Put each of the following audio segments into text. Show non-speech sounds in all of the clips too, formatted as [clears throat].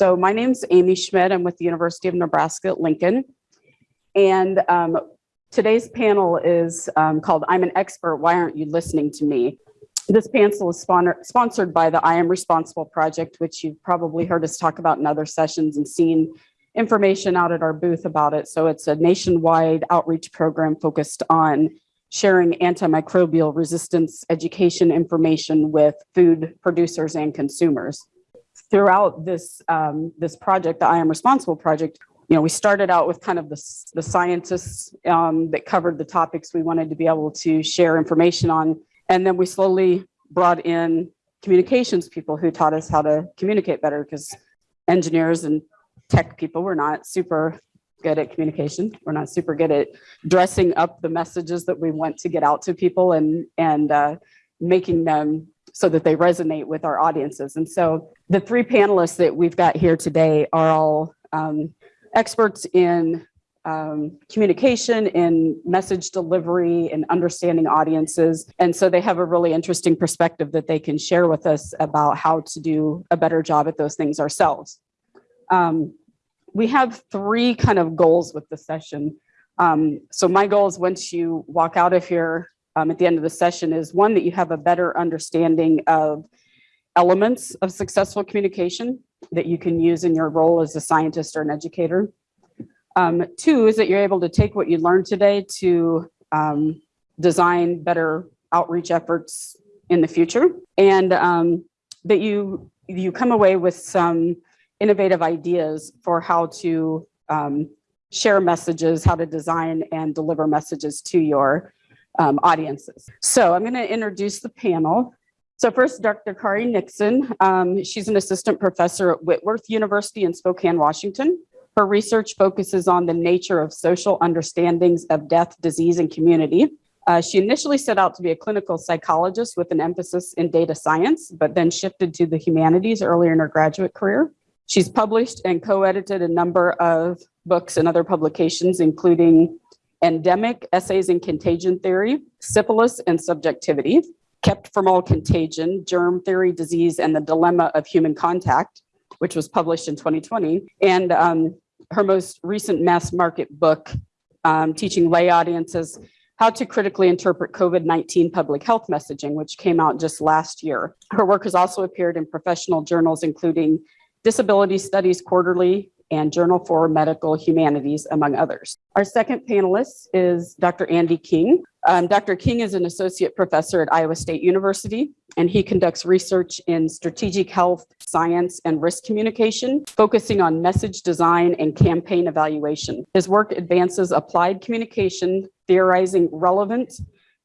So my name's Amy Schmidt. I'm with the University of Nebraska at Lincoln. And um, today's panel is um, called I'm an Expert, Why Aren't You Listening to Me? This panel is sponsored by the I Am Responsible Project, which you've probably heard us talk about in other sessions and seen information out at our booth about it. So it's a nationwide outreach program focused on sharing antimicrobial resistance education information with food producers and consumers. Throughout this, um, this project, the I Am Responsible project, you know, we started out with kind of the, the scientists um, that covered the topics we wanted to be able to share information on. And then we slowly brought in communications people who taught us how to communicate better because engineers and tech people were not super good at communication. We're not super good at dressing up the messages that we want to get out to people and, and uh, making them so that they resonate with our audiences. And so the three panelists that we've got here today are all um, experts in um, communication, in message delivery, and understanding audiences. And so they have a really interesting perspective that they can share with us about how to do a better job at those things ourselves. Um, we have three kind of goals with the session. Um, so my goal is once you walk out of here um, at the end of the session is one, that you have a better understanding of elements of successful communication that you can use in your role as a scientist or an educator. Um, two is that you're able to take what you learned today to um, design better outreach efforts in the future and um, that you you come away with some innovative ideas for how to um, share messages, how to design and deliver messages to your um, audiences. So I'm going to introduce the panel. So first, Dr. Kari Nixon. Um, she's an assistant professor at Whitworth University in Spokane, Washington. Her research focuses on the nature of social understandings of death, disease, and community. Uh, she initially set out to be a clinical psychologist with an emphasis in data science, but then shifted to the humanities earlier in her graduate career. She's published and co-edited a number of books and other publications, including Endemic, Essays in Contagion Theory, Syphilis and Subjectivity, Kept from All Contagion, Germ Theory, Disease, and the Dilemma of Human Contact, which was published in 2020. And um, her most recent mass market book, um, teaching lay audiences how to critically interpret COVID-19 public health messaging, which came out just last year. Her work has also appeared in professional journals, including Disability Studies Quarterly, and Journal for Medical Humanities, among others. Our second panelist is Dr. Andy King. Um, Dr. King is an associate professor at Iowa State University, and he conducts research in strategic health, science, and risk communication, focusing on message design and campaign evaluation. His work advances applied communication, theorizing relevant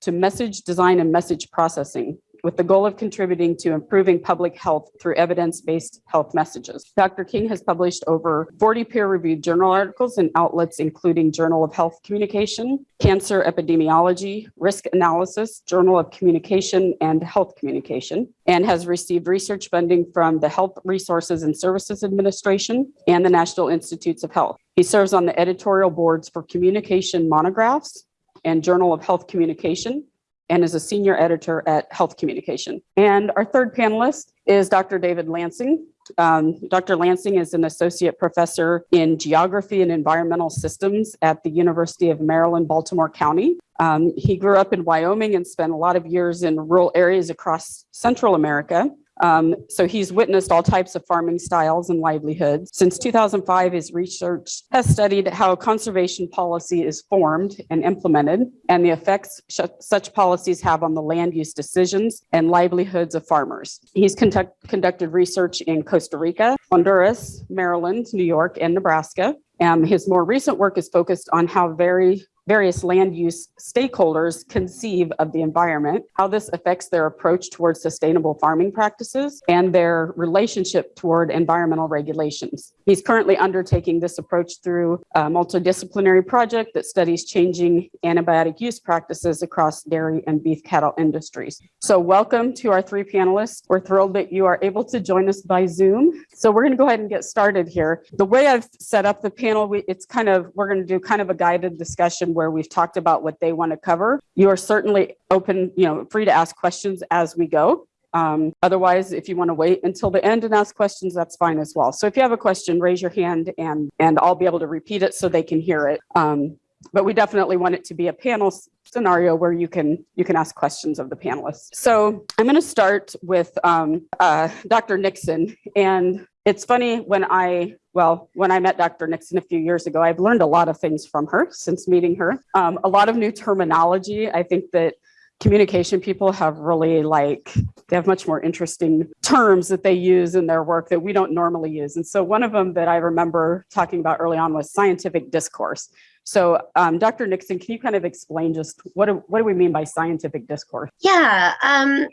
to message design and message processing with the goal of contributing to improving public health through evidence-based health messages. Dr. King has published over 40 peer-reviewed journal articles in outlets including Journal of Health Communication, Cancer Epidemiology, Risk Analysis, Journal of Communication, and Health Communication, and has received research funding from the Health Resources and Services Administration and the National Institutes of Health. He serves on the editorial boards for communication monographs and Journal of Health Communication, and is a senior editor at Health Communication. And our third panelist is Dr. David Lansing. Um, Dr. Lansing is an associate professor in geography and environmental systems at the University of Maryland, Baltimore County. Um, he grew up in Wyoming and spent a lot of years in rural areas across Central America. Um, so he's witnessed all types of farming styles and livelihoods. Since 2005, his research has studied how conservation policy is formed and implemented and the effects such policies have on the land use decisions and livelihoods of farmers. He's conduct conducted research in Costa Rica, Honduras, Maryland, New York, and Nebraska. Um, his more recent work is focused on how very various land use stakeholders conceive of the environment, how this affects their approach towards sustainable farming practices, and their relationship toward environmental regulations. He's currently undertaking this approach through a multidisciplinary project that studies changing antibiotic use practices across dairy and beef cattle industries. So welcome to our three panelists. We're thrilled that you are able to join us by Zoom. So we're gonna go ahead and get started here. The way I've set up the panel, we, it's kind of, we're gonna do kind of a guided discussion where we've talked about what they want to cover. You are certainly open, you know, free to ask questions as we go. Um, otherwise, if you want to wait until the end and ask questions, that's fine as well. So if you have a question, raise your hand and, and I'll be able to repeat it so they can hear it. Um, but we definitely want it to be a panel scenario where you can you can ask questions of the panelists. So I'm going to start with um, uh, Dr. Nixon, and it's funny when I well when I met Dr. Nixon a few years ago, I've learned a lot of things from her since meeting her. Um, a lot of new terminology. I think that communication people have really like they have much more interesting terms that they use in their work that we don't normally use. And so one of them that I remember talking about early on was scientific discourse. So um, Dr. Nixon, can you kind of explain just what do, what do we mean by scientific discourse? Yeah. Um,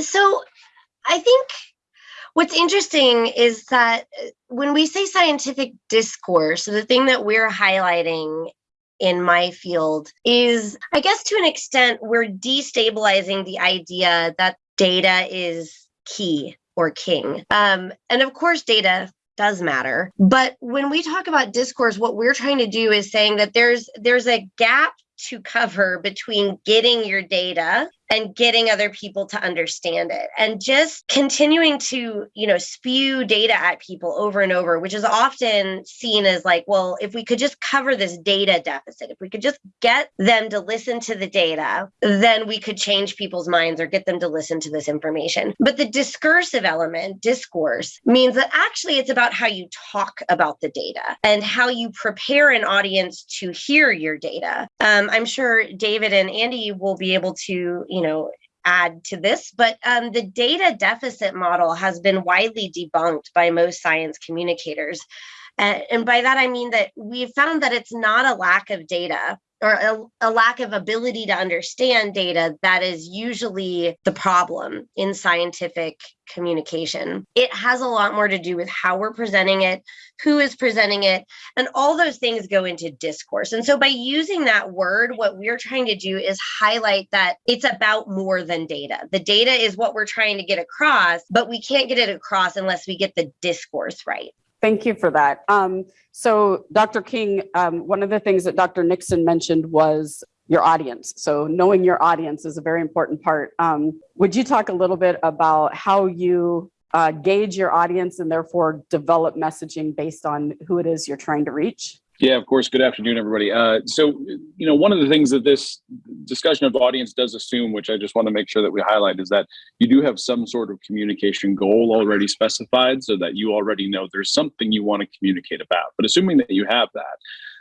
so I think what's interesting is that uh, when we say scientific discourse, the thing that we're highlighting in my field is, I guess, to an extent, we're destabilizing the idea that data is key or king. Um, and of course, data does matter but when we talk about discourse what we're trying to do is saying that there's there's a gap to cover between getting your data and getting other people to understand it. And just continuing to you know spew data at people over and over which is often seen as like well if we could just cover this data deficit if we could just get them to listen to the data then we could change people's minds or get them to listen to this information. But the discursive element discourse means that actually it's about how you talk about the data and how you prepare an audience to hear your data. Um, i'm sure david and andy will be able to you know add to this but um, the data deficit model has been widely debunked by most science communicators. And by that i mean that we've found that it's not a lack of data or a, a, lack of ability to understand data that is usually the problem in scientific communication. It has a lot more to do with how we're presenting it, who is presenting it, and all those things go into discourse. And so by using that word, what we're trying to do is highlight that it's about more than data. The data is what we're trying to get across, but we can't get it across unless we get the discourse right. Thank you for that. Um, so, Dr. King, um, one of the things that Dr. Nixon mentioned was your audience. So, knowing your audience is a very important part. Um, would you talk a little bit about how you uh, gauge your audience and therefore develop messaging based on who it is you're trying to reach? Yeah, of course. Good afternoon, everybody. Uh, so, you know, one of the things that this discussion of audience does assume, which I just want to make sure that we highlight, is that you do have some sort of communication goal already specified so that you already know there's something you want to communicate about. But assuming that you have that,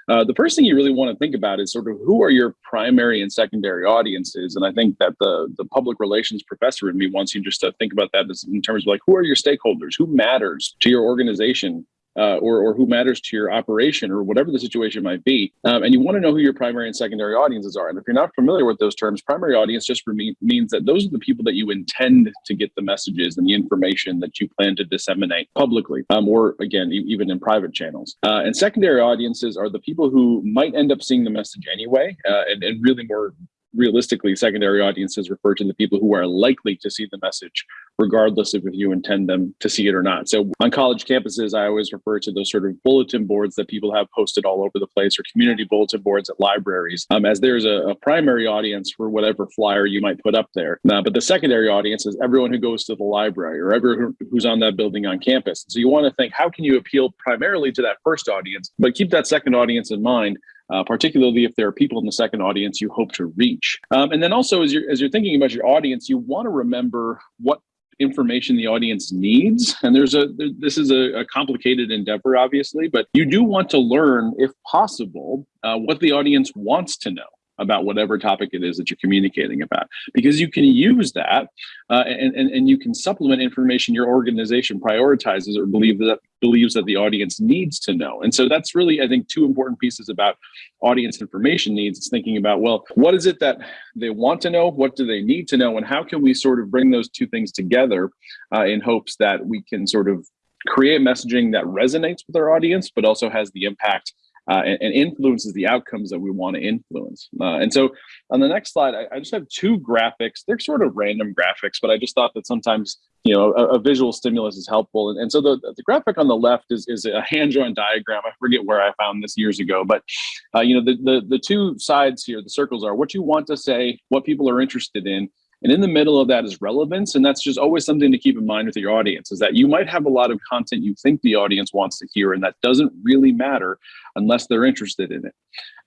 uh, the first thing you really want to think about is sort of who are your primary and secondary audiences. And I think that the, the public relations professor in me wants you just to think about that as in terms of like, who are your stakeholders? Who matters to your organization? Uh, or, or who matters to your operation or whatever the situation might be. Um, and you want to know who your primary and secondary audiences are. And if you're not familiar with those terms, primary audience just me- means that those are the people that you intend to get the messages and the information that you plan to disseminate publicly, um, or again, e- even in private channels. Uh, and secondary audiences are the people who might end up seeing the message anyway, uh, and, and really more realistically, secondary audiences refer to the people who are likely to see the message, regardless of if you intend them to see it or not. So on college campuses, I always refer to those sort of bulletin boards that people have posted all over the place or community bulletin boards at libraries um, as there's a, a, primary audience for whatever flyer you might put up there. Uh, but the secondary audience is everyone who goes to the library or everyone who's on that building on campus. So you want to think, how can you appeal primarily to that first audience, but keep that second audience in mind uh, particularly if there are people in the second audience you hope to reach. Um, and then also, as you're as you're thinking about your audience, you want to remember what information the audience needs. And there's a there, this is a, a, complicated endeavor, obviously, but you do want to learn, if possible, uh, what the audience wants to know about whatever topic it is that you're communicating about. Because you can use that uh, and, and, and you can supplement information your organization prioritizes or believe that believes that the audience needs to know. And so that's really i think two important pieces about audience information needs it's thinking about well what is it that they want to know? What do they need to know? And how can we sort of bring those two things together uh, in hopes that we can sort of create messaging that resonates with our audience but also has the impact uh, and, and, influences the outcomes that we want to influence. Uh, and so on the next slide, I, I, just have two graphics. They're sort of random graphics, but I just thought that sometimes, you know, a, a visual stimulus is helpful. And, and so the, the graphic on the left is, is a hand-drawn diagram. I forget where I found this years ago, but, uh, you know, the, the, the two sides here, the circles are what you want to say, what people are interested in, And in the middle of that is relevance. And that's just always something to keep in mind with your audience is that you might have a lot of content you think the audience wants to hear, and that doesn't really matter unless they're interested in it.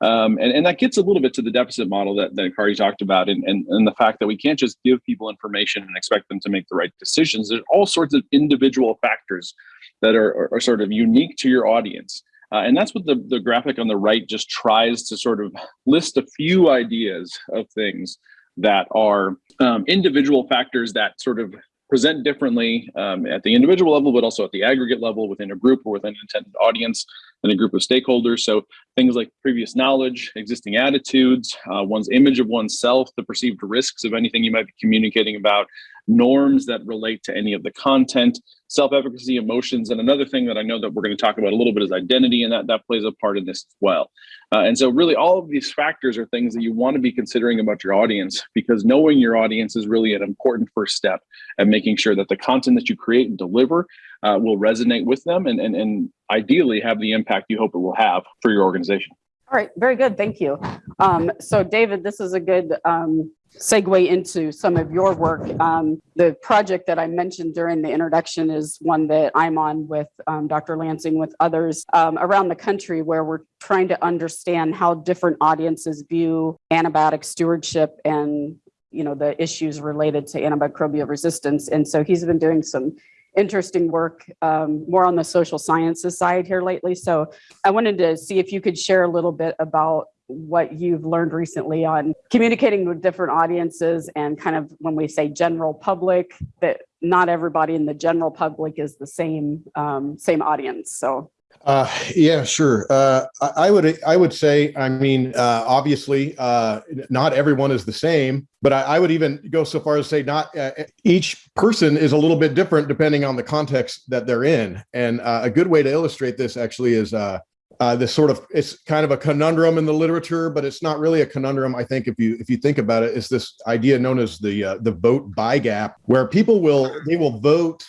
Um, and, and that gets a little bit to the deficit model that, that Kari talked about and, and, and the fact that we can't just give people information and expect them to make the right decisions. There's all sorts of individual factors that are, are, are sort of unique to your audience. Uh, and that's what the, the graphic on the right just tries to sort of list a few ideas of things that are um, individual factors that sort of present differently um, at the individual level, but also at the aggregate level within a group or within an intended audience and a group of stakeholders. So things like previous knowledge, existing attitudes, uh, one's image of oneself, the perceived risks of anything you might be communicating about, norms that relate to any of the content, self-efficacy, emotions, and another thing that I know that we're going to talk about a little bit is identity, and that that plays a part in this as well. Uh, and so, really, all of these factors are things that you want to be considering about your audience because knowing your audience is really an important first step at making sure that the content that you create and deliver uh, will resonate with them and, and and ideally have the impact you hope it will have for your organization. All right, very good. Thank you. Um, so David, this is a good um, segue into some of your work. Um, the project that I mentioned during the introduction is one that I'm on with um, Dr. Lansing with others um, around the country where we're trying to understand how different audiences view antibiotic stewardship and you know the issues related to antimicrobial resistance. And so he's been doing some interesting work um, more on the social sciences side here lately. So I wanted to see if you could share a little bit about what you've learned recently on communicating with different audiences and kind of when we say general public, that not everybody in the general public is the same um, same audience. So Uh, yeah, sure. Uh, I, I would, I would say, I mean, uh, obviously, uh, not everyone is the same, but I, I would even go so far as to say not uh, each person is a little bit different depending on the context that they're in. And uh, a good way to illustrate this actually is uh, this sort of it's kind of a conundrum in the literature, but it's not really a conundrum. I think if you if you think about it, it's this idea known as the uh, the vote buy gap, where people will they will vote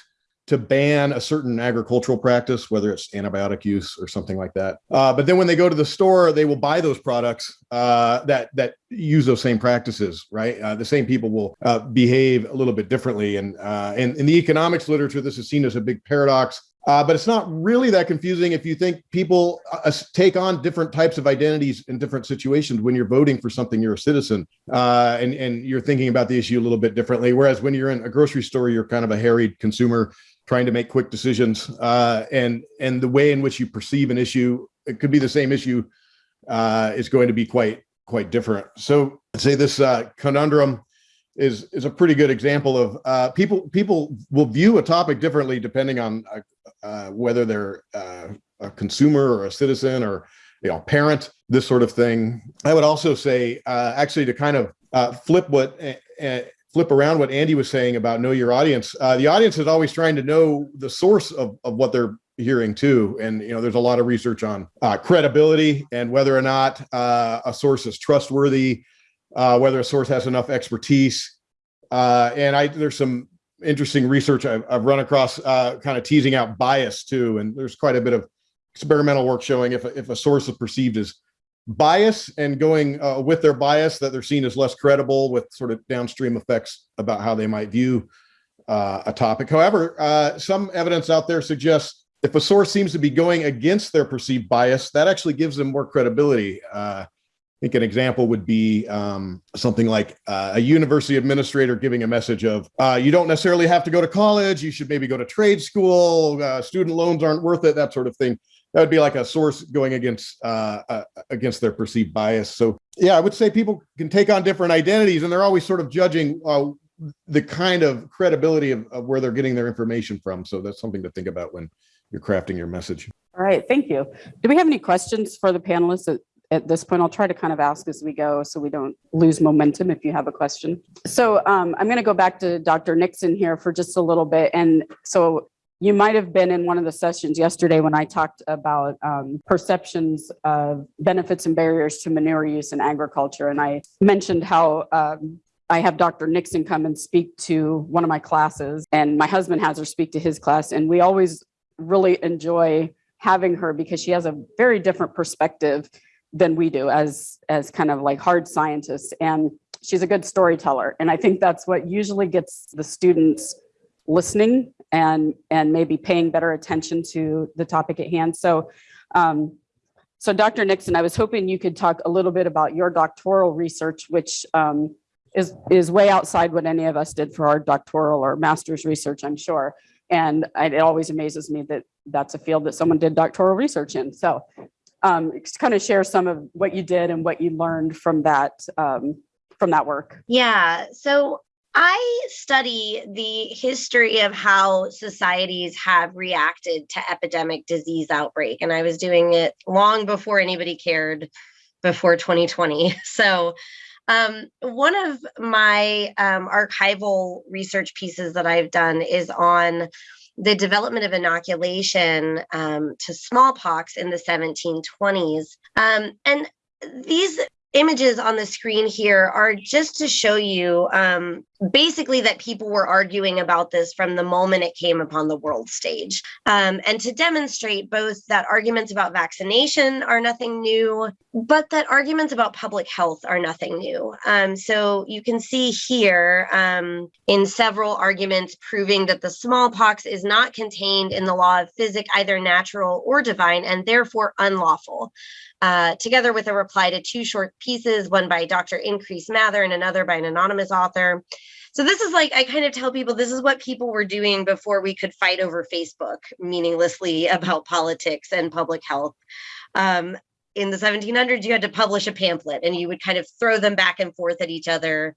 to ban a certain agricultural practice, whether it's antibiotic use or something like that. Uh, but then when they go to the store, they will buy those products uh, that that use those same practices, right? Uh, the same people will uh, behave a little bit differently. And, uh, and in the economics literature, this is seen as a big paradox. Uh, but it's not really that confusing if you think people uh, take on different types of identities in different situations when you're voting for something you're a citizen uh, and, and you're thinking about the issue a little bit differently. Whereas when you're in a grocery store you're kind of a harried consumer trying to make quick decisions uh, and and the way in which you perceive an issue it could be the same issue uh, is going to be quite quite different. So say this uh, conundrum is is a pretty good example of uh, people people will view a topic differently depending on uh, uh, whether they're uh, a consumer or a citizen or you know parent this sort of thing. I would also say uh, actually to kind of uh, flip what uh, flip around what Andy was saying about know your audience. The audience is always trying to know the source of, of what they're hearing too. And, you know, there's a lot of research on credibility and whether or not a source is trustworthy, uh, whether a source has enough expertise. Uh, and I, there's some interesting research I've, I've run across uh, kind of teasing out bias too. And there's quite a bit of experimental work showing if, a- if a source is perceived as bias and going uh, with their bias that they're seen as less credible with sort of downstream effects about how they might view uh, a topic. However, uh, some evidence out there suggests if a source seems to be going against their perceived bias, that actually gives them more credibility. Uh, think an example would be um, something like uh, a university administrator giving a message of uh, you don't necessarily have to go to college, you should maybe go to trade school, uh, student loans aren't worth it, that sort of thing that would be like a source going against uh, uh, against their perceived bias. So yeah, I would say people can take on different identities, and they're always sort of judging uh, the kind of credibility of, of where they're getting their information from. So that's something to think about when you're crafting your message. all right, thank you. Do we have any questions for the panelists at this point? I'll try to kind of ask as we go so we don't lose momentum if you have a question. So um, I'm going to go back to Dr. Nixon here for just a little bit. And so you might have been in one of the sessions yesterday when I talked about um, perceptions of benefits and barriers to manure use in agriculture. And I mentioned how um, I have Dr. Nixon come and speak to one of my classes, and my husband has her speak to his class. And we always really enjoy having her because she has a very different perspective than we do as as kind of like hard scientists. And she's a good storyteller. And I think that's what usually gets the students listening and, and maybe paying better attention to the topic at hand. So, um, so Dr. Nixon, I was hoping you could talk a little bit about your doctoral research, which um, is, is way outside what any of us did for our doctoral or master's research, I'm sure. And it always amazes me that that's a field that someone did doctoral research in. So um, kind of share some of what you did and what you learned from that, um, from that work. Yeah. So I study the history of how societies have reacted to epidemic disease outbreak. And I was doing it long before anybody cared before 2020. [laughs] So um, one of my um, archival research pieces that I've done is on the development of inoculation um, to smallpox in the 1720s. Um, and these images on the screen here are just to show you um, basically that people were arguing about this from the moment it came upon the world stage. Um, and to demonstrate both that arguments about vaccination are nothing new, but that arguments about public health are nothing new. Um, so you can see here um, in several arguments proving that the smallpox is not contained in the law of physic, either natural or divine, and therefore unlawful. Uh, together with a reply to two short pieces, one by Dr. Increase Mather and another by an anonymous author. So this is like, I kind of tell people this is what people were doing before we could fight over Facebook meaninglessly about [laughs] politics and public health. Um, in the 1700s, you had to publish a pamphlet and you would kind of throw them back and forth at each other.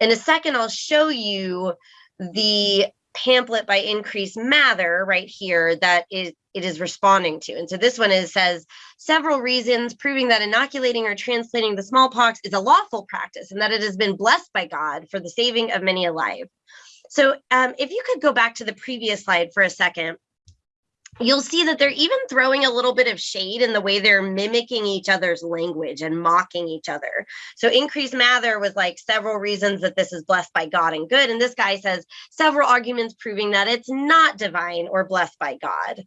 In a second, I'll show you the pamphlet by Increase Mather right here that is it is responding to. And so this one is says several reasons proving that inoculating or transplanting the smallpox is a lawful practice and that it has been blessed by God for the saving of many alive. So um, if you could go back to the previous slide for a second, you'll see that they're even throwing a little bit of shade in the way they're mimicking each other's language and mocking each other. So Increase Mather was like several reasons that this is blessed by God and good. And this guy says several arguments proving that it's not divine or blessed by God.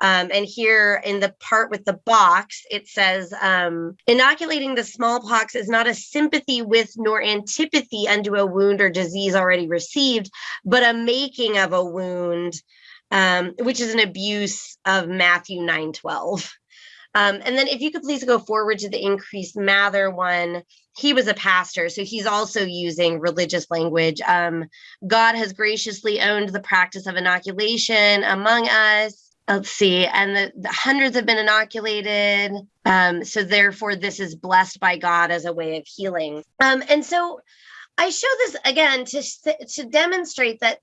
Um, and here in the part with the box, it says um, inoculating the smallpox is not a sympathy with nor antipathy unto a wound or disease already received, but a making of a wound, um, which is an abuse of Matthew 9 12. Um, and then if you could please go forward to the Increase Mather one, he was a pastor, so he's also using religious language. Um, God has graciously owned the practice of inoculation among us let's see, and the, the, hundreds have been inoculated. Um, so therefore, this is blessed by God as a way of healing. Um, and so I show this again to, to demonstrate that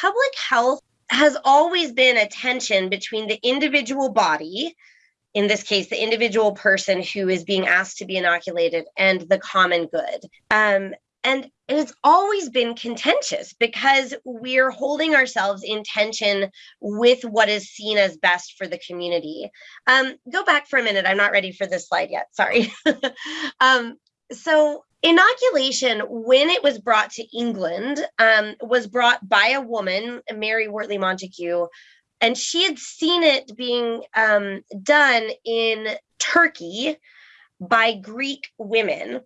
public health has always been a tension between the individual body, in this case, the individual person who is being asked to be inoculated, and the common good. Um, and it has always been contentious because we're holding ourselves in tension with what is seen as best for the community. Um, go back for a minute. I'm not ready for this slide yet. Sorry. [laughs] um, so inoculation, when it was brought to England, um, was brought by a woman, Mary Wortley Montagu, and she had seen it being um, done in Turkey by Greek women.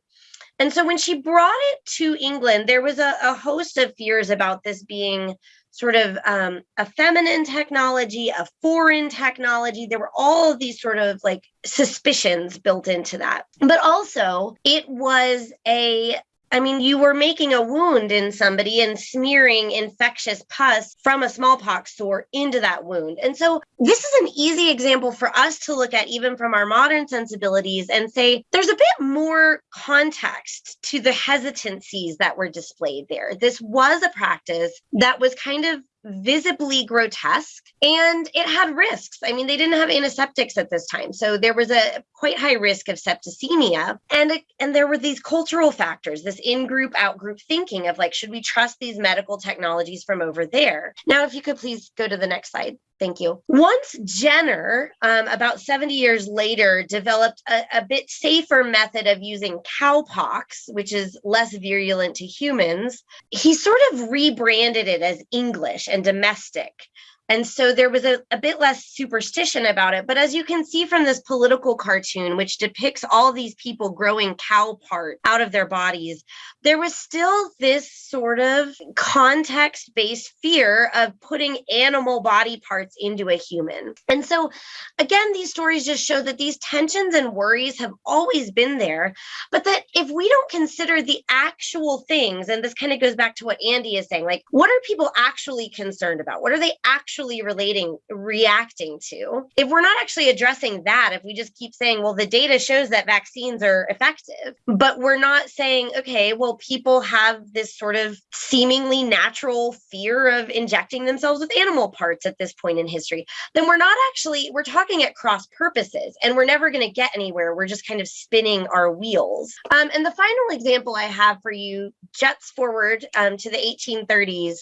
And so when she brought it to England, there was a, a host of fears about this being sort of um, a feminine technology, a foreign technology. There were all these sort of like suspicions built into that. But also, it was a I mean, you were making a wound in somebody and smearing infectious pus from a smallpox sore into that wound. And so, this is an easy example for us to look at, even from our modern sensibilities, and say there's a bit more context to the hesitancies that were displayed there. This was a practice that was kind of visibly grotesque and it had risks. I mean, they didn't have antiseptics at this time. So there was a quite high risk of septicemia. And, and there were these cultural factors, this in-group, out-group thinking of like, should we trust these medical technologies from over there? Now, if you could please go to the next slide. Thank you. Once Jenner, um, about 70 years later, developed a, a, bit safer method of using cowpox, which is less virulent to humans, he sort of rebranded it as English and domestic. And so there was a, a bit less superstition about it. But as you can see from this political cartoon, which depicts all these people growing cow part out of their bodies, there was still this sort of context based fear of putting animal body parts into a human. And so, again, these stories just show that these tensions and worries have always been there, but that if we don't consider the actual things, and this kind of goes back to what Andy is saying, like, what are people actually concerned about? What are they actually relating, reacting to? If we're not actually addressing that, if we just keep saying, well, the data shows that vaccines are effective, but we're not saying, okay, well, people have this sort of seemingly natural fear of injecting themselves with animal parts at this point in history, then we're not actually, we're talking at cross purposes and we're never going to get anywhere. We're just kind of spinning our wheels. Um, and the final example I have for you jets forward um, to the 1830s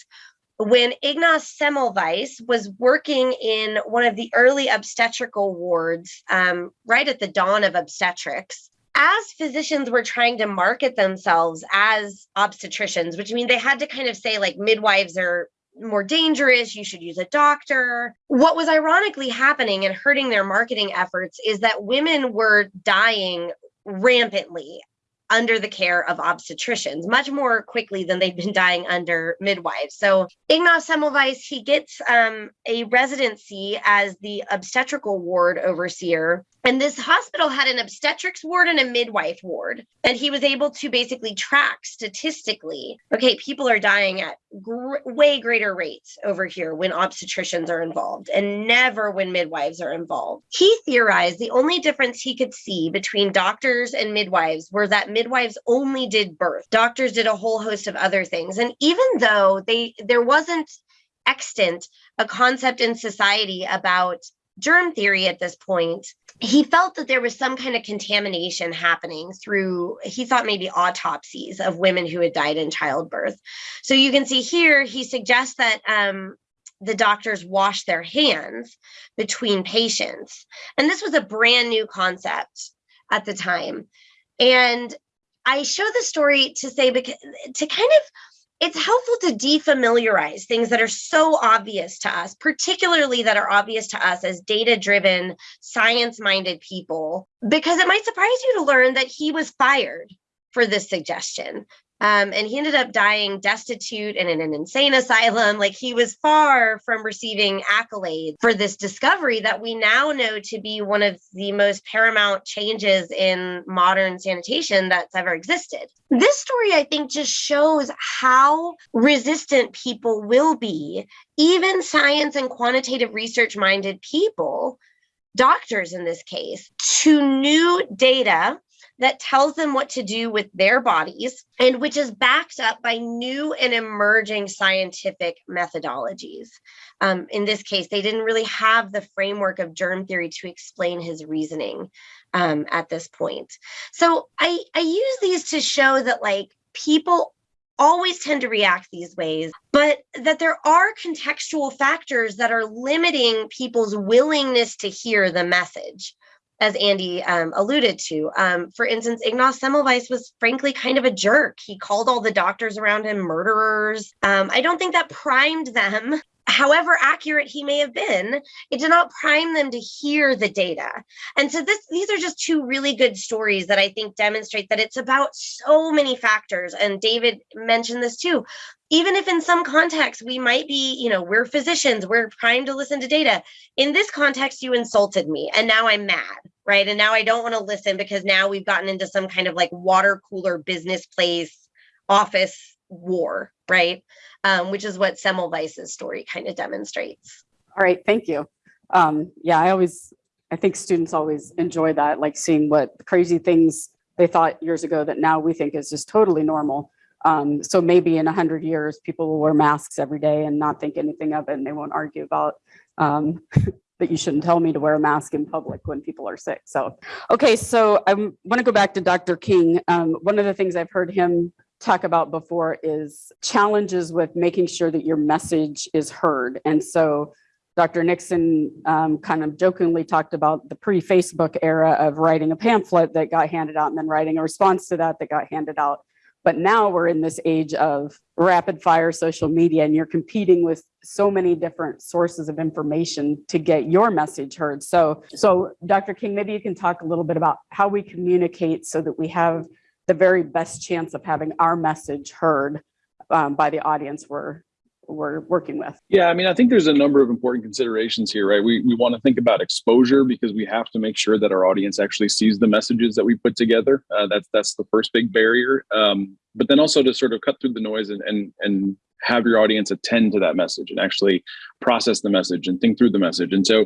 when Ignaz Semmelweis was working in one of the early obstetrical wards, um, right at the dawn of obstetrics, as physicians were trying to market themselves as obstetricians, which means they had to kind of say, like, midwives are more dangerous, you should use a doctor. What was ironically happening and hurting their marketing efforts is that women were dying rampantly under the care of obstetricians much more quickly than they've been dying under midwives. So Ignaz Semmelweis, he gets um, a residency as the obstetrical ward overseer. And this hospital had an obstetrics ward and a midwife ward. And he was able to basically track statistically, okay, people are dying at gr- way greater rates over here when obstetricians are involved and never when midwives are involved. He theorized the only difference he could see between doctors and midwives were that midwives only did birth. Doctors did a whole host of other things. And even though they there wasn't extant a concept in society about germ theory at this point, he felt that there was some kind of contamination happening through, he thought maybe autopsies of women who had died in childbirth. So you can see here, he suggests that um, the doctors wash their hands between patients. And this was a brand new concept at the time. And I show the story to say, because to kind of it's helpful to defamiliarize things that are so obvious to us, particularly that are obvious to us as data driven, science minded people, because it might surprise you to learn that he was fired for this suggestion. Um, and he ended up dying destitute and in an insane asylum. Like he was far from receiving accolades for this discovery that we now know to be one of the most paramount changes in modern sanitation that's ever existed. This story, I think, just shows how resistant people will be, even science and quantitative research minded people, doctors in this case, to new data that tells them what to do with their bodies and which is backed up by new and emerging scientific methodologies. Um, in this case, they didn't really have the framework of germ theory to explain his reasoning um, at this point. So I, I use these to show that like people always tend to react these ways, but that there are contextual factors that are limiting people's willingness to hear the message as Andy um, alluded to. Um, for instance, Ignaz Semmelweis was frankly kind of a jerk. He called all the doctors around him murderers. Um, I don't think that primed them. However accurate he may have been, it did not prime them to hear the data. And so this, these are just two really good stories that I think demonstrate that it's about so many factors. And David mentioned this too even if in some contexts we might be, you know, we're physicians, we're trying to listen to data. In this context, you insulted me and now I'm mad, right? And now I don't want to listen because now we've gotten into some kind of like water cooler business place office war, right? Um, which is what Semmelweis's story kind of demonstrates. All right, thank you. Um, yeah, I always, I think students always enjoy that, like seeing what crazy things they thought years ago that now we think is just totally normal. Um, so maybe in a hundred years, people will wear masks every day and not think anything of it, and they won't argue about um, [laughs] that you shouldn't tell me to wear a mask in public when people are sick. So, okay, so I want to go back to Dr. King. Um, one of the things I've heard him talk about before is challenges with making sure that your message is heard. And so Dr. Nixon um, kind of jokingly talked about the pre-Facebook era of writing a pamphlet that got handed out and then writing a response to that that got handed out. But now we're in this age of rapid fire social media and you're competing with so many different sources of information to get your message heard. So, so Dr. King, maybe you can talk a little bit about how we communicate so that we have the very best chance of having our message heard um, by the audience we're, we're working with. Yeah, I mean, I think there's a number of important considerations here, right? We we want to think about exposure because we have to make sure that our audience actually sees the messages that we put together. Uh, that's that's the first big barrier. Um, but then also to sort of cut through the noise and and and have your audience attend to that message and actually process the message and think through the message. And so,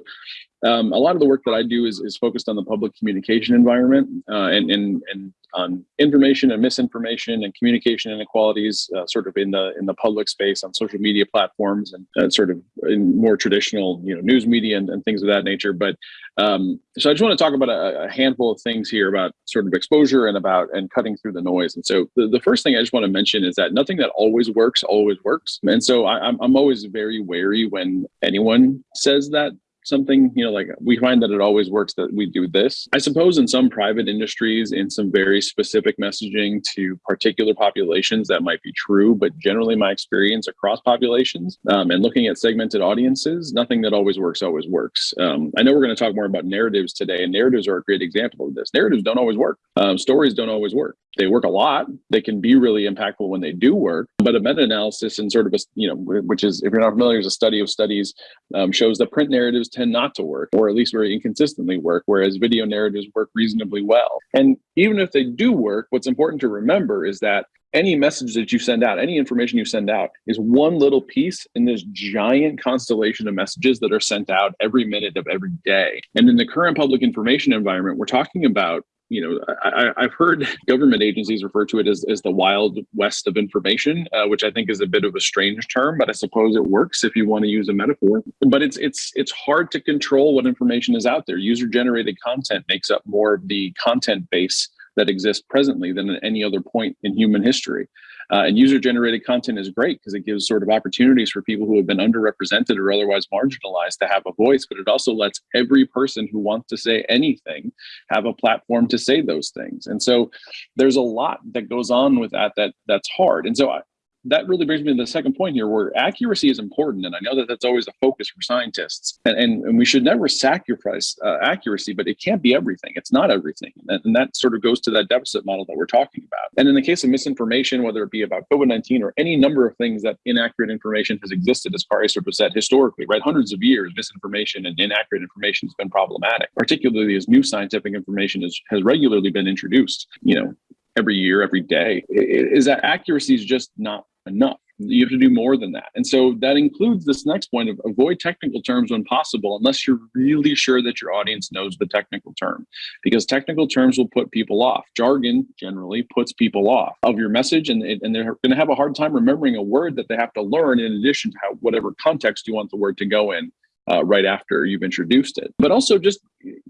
um, a lot of the work that I do is is focused on the public communication environment uh, and and and on information and misinformation and communication inequalities, uh, sort of in the in the public space on social media platforms and uh, sort of in more traditional, you know, news media and, and things of that nature. But um, so I just want to talk about a, a, handful of things here about sort of exposure and about and cutting through the noise. And so the, the first thing I just want to mention is that nothing that always works always works. And so I, I'm I'm always very wary when anyone says that something you know like we find that it always works that we do this. I suppose in some private industries in some very specific messaging to particular populations that might be true but generally my experience across populations um, and looking at segmented audiences nothing that always works always works. Um, i know we're going to talk more about narratives today and narratives are a great example of this. Narratives don't always work. Um, stories don't always work. They work a lot. They can be really impactful when they do work but a meta-analysis and sort of a you know which is if you're not familiar is a study of studies um, shows that print narratives tend not to work, or at least very inconsistently work, whereas video narratives work reasonably well. And even if they do work, what's important to remember is that any message that you send out, any information you send out, is one little piece in this giant constellation of messages that are sent out every minute of every day. And in the current public information environment, we're talking about you know, I, have heard [laughs] government agencies refer to it as, as the wild west of information, uh, which I think is a bit of a strange term, but I suppose it works if you want to use a metaphor. But it's it's it's hard to control what information is out there. User generated content makes up more of the content base that exists presently than at any other point in human history. Uh, and user generated content is great because it gives sort of opportunities for people who have been underrepresented or otherwise marginalized to have a voice, but it also lets every person who wants to say anything have a platform to say those things. And so there's a lot that goes on with that that that's hard. And so I, that really brings me to the second point here where accuracy is important and i know that that's always a focus for scientists. And, and, and we should never sacrifice uh, accuracy but it can't be everything. It's not everything. And, and that sort of goes to that deficit model that we're talking about. And in the case of misinformation whether it be about covid-19 or any number of things that inaccurate information has existed as Kari sort of said historically right? Hundreds of years misinformation and inaccurate information has been problematic particularly as new scientific information is, has regularly been introduced you know every year, every day, is that accuracy is just not enough. You have to do more than that. And so that includes this next point of avoid technical terms when possible, unless you're really sure that your audience knows the technical term, because technical terms will put people off. Jargon generally puts people off of your message, and, and they're going to have a hard time remembering a word that they have to learn in addition to how, whatever context you want the word to go in. Uh, right after you've introduced it. But also just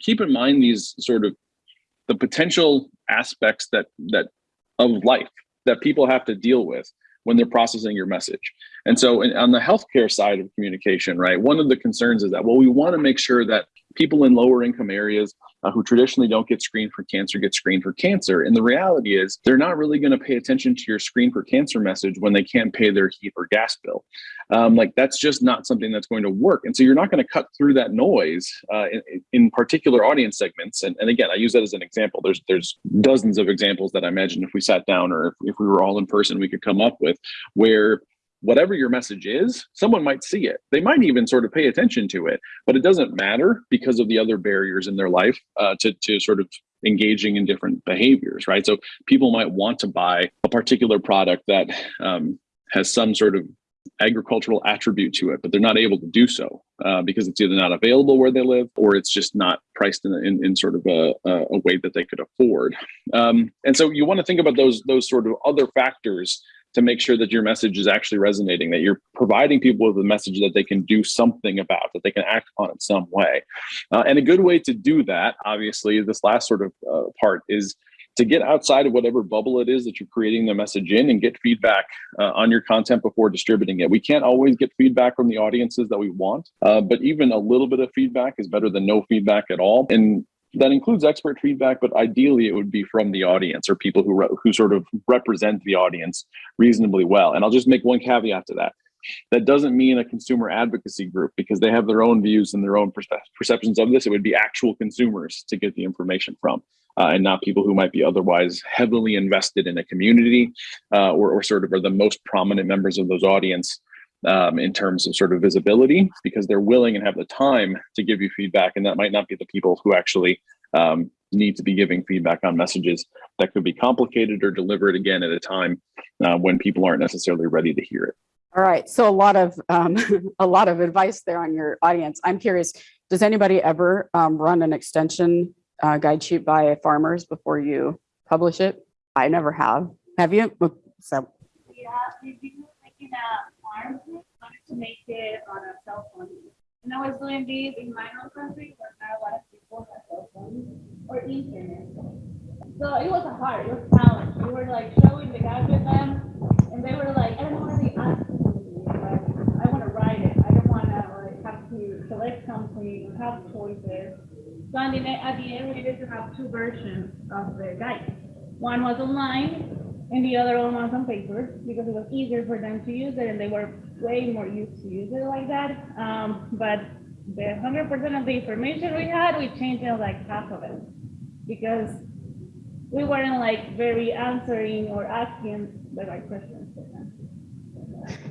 keep in mind these sort of the potential aspects that that of life that people have to deal with when they're processing your message. And so in, on the healthcare side of communication, right, one of the concerns is that, well, we want to make sure that people in lower income areas uh, who traditionally don't get screened for cancer get screened for cancer. And the reality is they're not really going to pay attention to your screen for cancer message when they can't pay their heat or gas bill. Um, like that's just not something that's going to work. And so you're not going to cut through that noise uh, in, in, particular audience segments. And, and again, I use that as an example. There's there's dozens of examples that I imagine if we sat down or if, if we were all in person, we could come up with where whatever your message is, someone might see it. They might even sort of pay attention to it, but it doesn't matter because of the other barriers in their life uh, to, to sort of engaging in different behaviors, right? So people might want to buy a particular product that um, has some sort of agricultural attribute to it, but they're not able to do so uh, because it's either not available where they live or it's just not priced in, in, in sort of a, a, way that they could afford. Um, and so you want to think about those those sort of other factors to make sure that your message is actually resonating, that you're providing people with a message that they can do something about, that they can act on in some way. Uh, and a good way to do that, obviously, this last sort of uh, part is to get outside of whatever bubble it is that you're creating the message in and get feedback uh, on your content before distributing it. We can't always get feedback from the audiences that we want, uh, but even a little bit of feedback is better than no feedback at all. And that includes expert feedback, but ideally it would be from the audience or people who who sort of represent the audience reasonably well. And I'll just make one caveat to that. That doesn't mean a consumer advocacy group because they have their own views and their own perce- perceptions of this. It would be actual consumers to get the information from, uh, and not people who might be otherwise heavily invested in a community uh, or, or sort of are the most prominent members of those audience um, in terms of sort of visibility because they're willing and have the time to give you feedback. And that might not be the people who actually um, need to be giving feedback on messages that could be complicated or delivered again at a time uh, when people aren't necessarily ready to hear it. All right, so a lot of, um, [laughs] a lot of advice there on your audience. I'm curious, does anybody ever um, run an extension uh, guide sheet by farmers before you publish it? I never have. Have you? So, Yeah, we've been making a farm, wanted to make it on a cell phone. And I was doing this in my own country, where not a lot of people have cell phones or internet. So it was a hard, it was a challenge. We were like showing the guys with them, and they were like, I don't want to be but I want to write it. I don't want to like have to select something, have choices. The, at the end, we needed to have two versions of the guide. One was online, and the other one was on paper because it was easier for them to use it and they were way more used to use it like that. Um, but the hundred percent of the information we had, we changed it like half of it because we weren't like very answering or asking the right questions.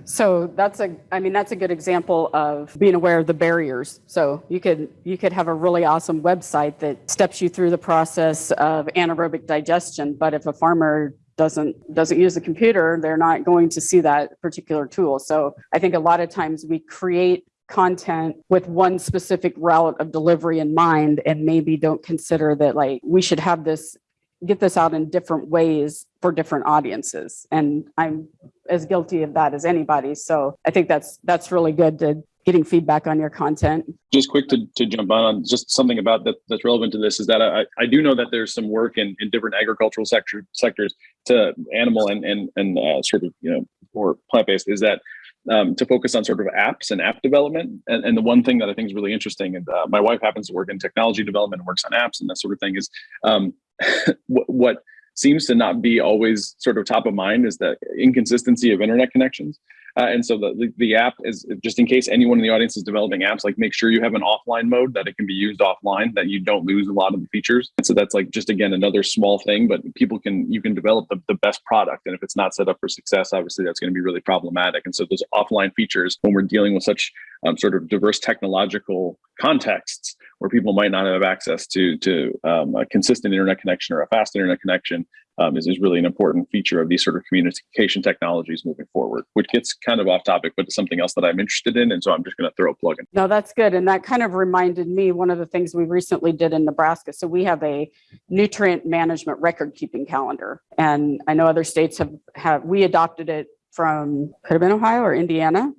So that's a, I mean, that's a good example of being aware of the barriers. So you could, you could have a really awesome website that steps you through the process of anaerobic digestion. But if a farmer doesn't, doesn't use the computer, they're not going to see that particular tool. So I think a lot of times we create content with one specific route of delivery in mind and maybe don't consider that like we should have this get this out in different ways for different audiences. And i'm as guilty of that as anybody. So i think that's that's really good to getting feedback on your content. Just quick to, to jump on, on just something about that that's relevant to this is that I, I do know that there's some work in, in different agricultural sector sectors to animal and and and uh, sort of you know or plant based is that um, to focus on sort of apps and app development. And, and the one thing that I think is really interesting, and uh, my wife happens to work in technology development and works on apps and that sort of thing, is um, [laughs] what, what seems to not be always sort of top of mind is the inconsistency of internet connections. Uh, and so the, the, app is just in case anyone in the audience is developing apps, like make sure you have an offline mode that it can be used offline, that you don't lose a lot of the features. And so that's like just again another small thing, but people can you can develop the, the best product. And if it's not set up for success, obviously that's going to be really problematic. And so those offline features, when we're dealing with such um, sort of diverse technological contexts where people might not have access to to um, a consistent internet connection or a fast internet connection, um, is, is really an important feature of these sort of communication technologies moving forward, which gets kind of off topic, but it's something else that I'm interested in. And so I'm just going to throw a plug in. no that's good and that kind of reminded me one of the things we recently did in nebraska so we have a nutrient management record keeping calendar and i know other states have have we adopted it from could have been ohio or indiana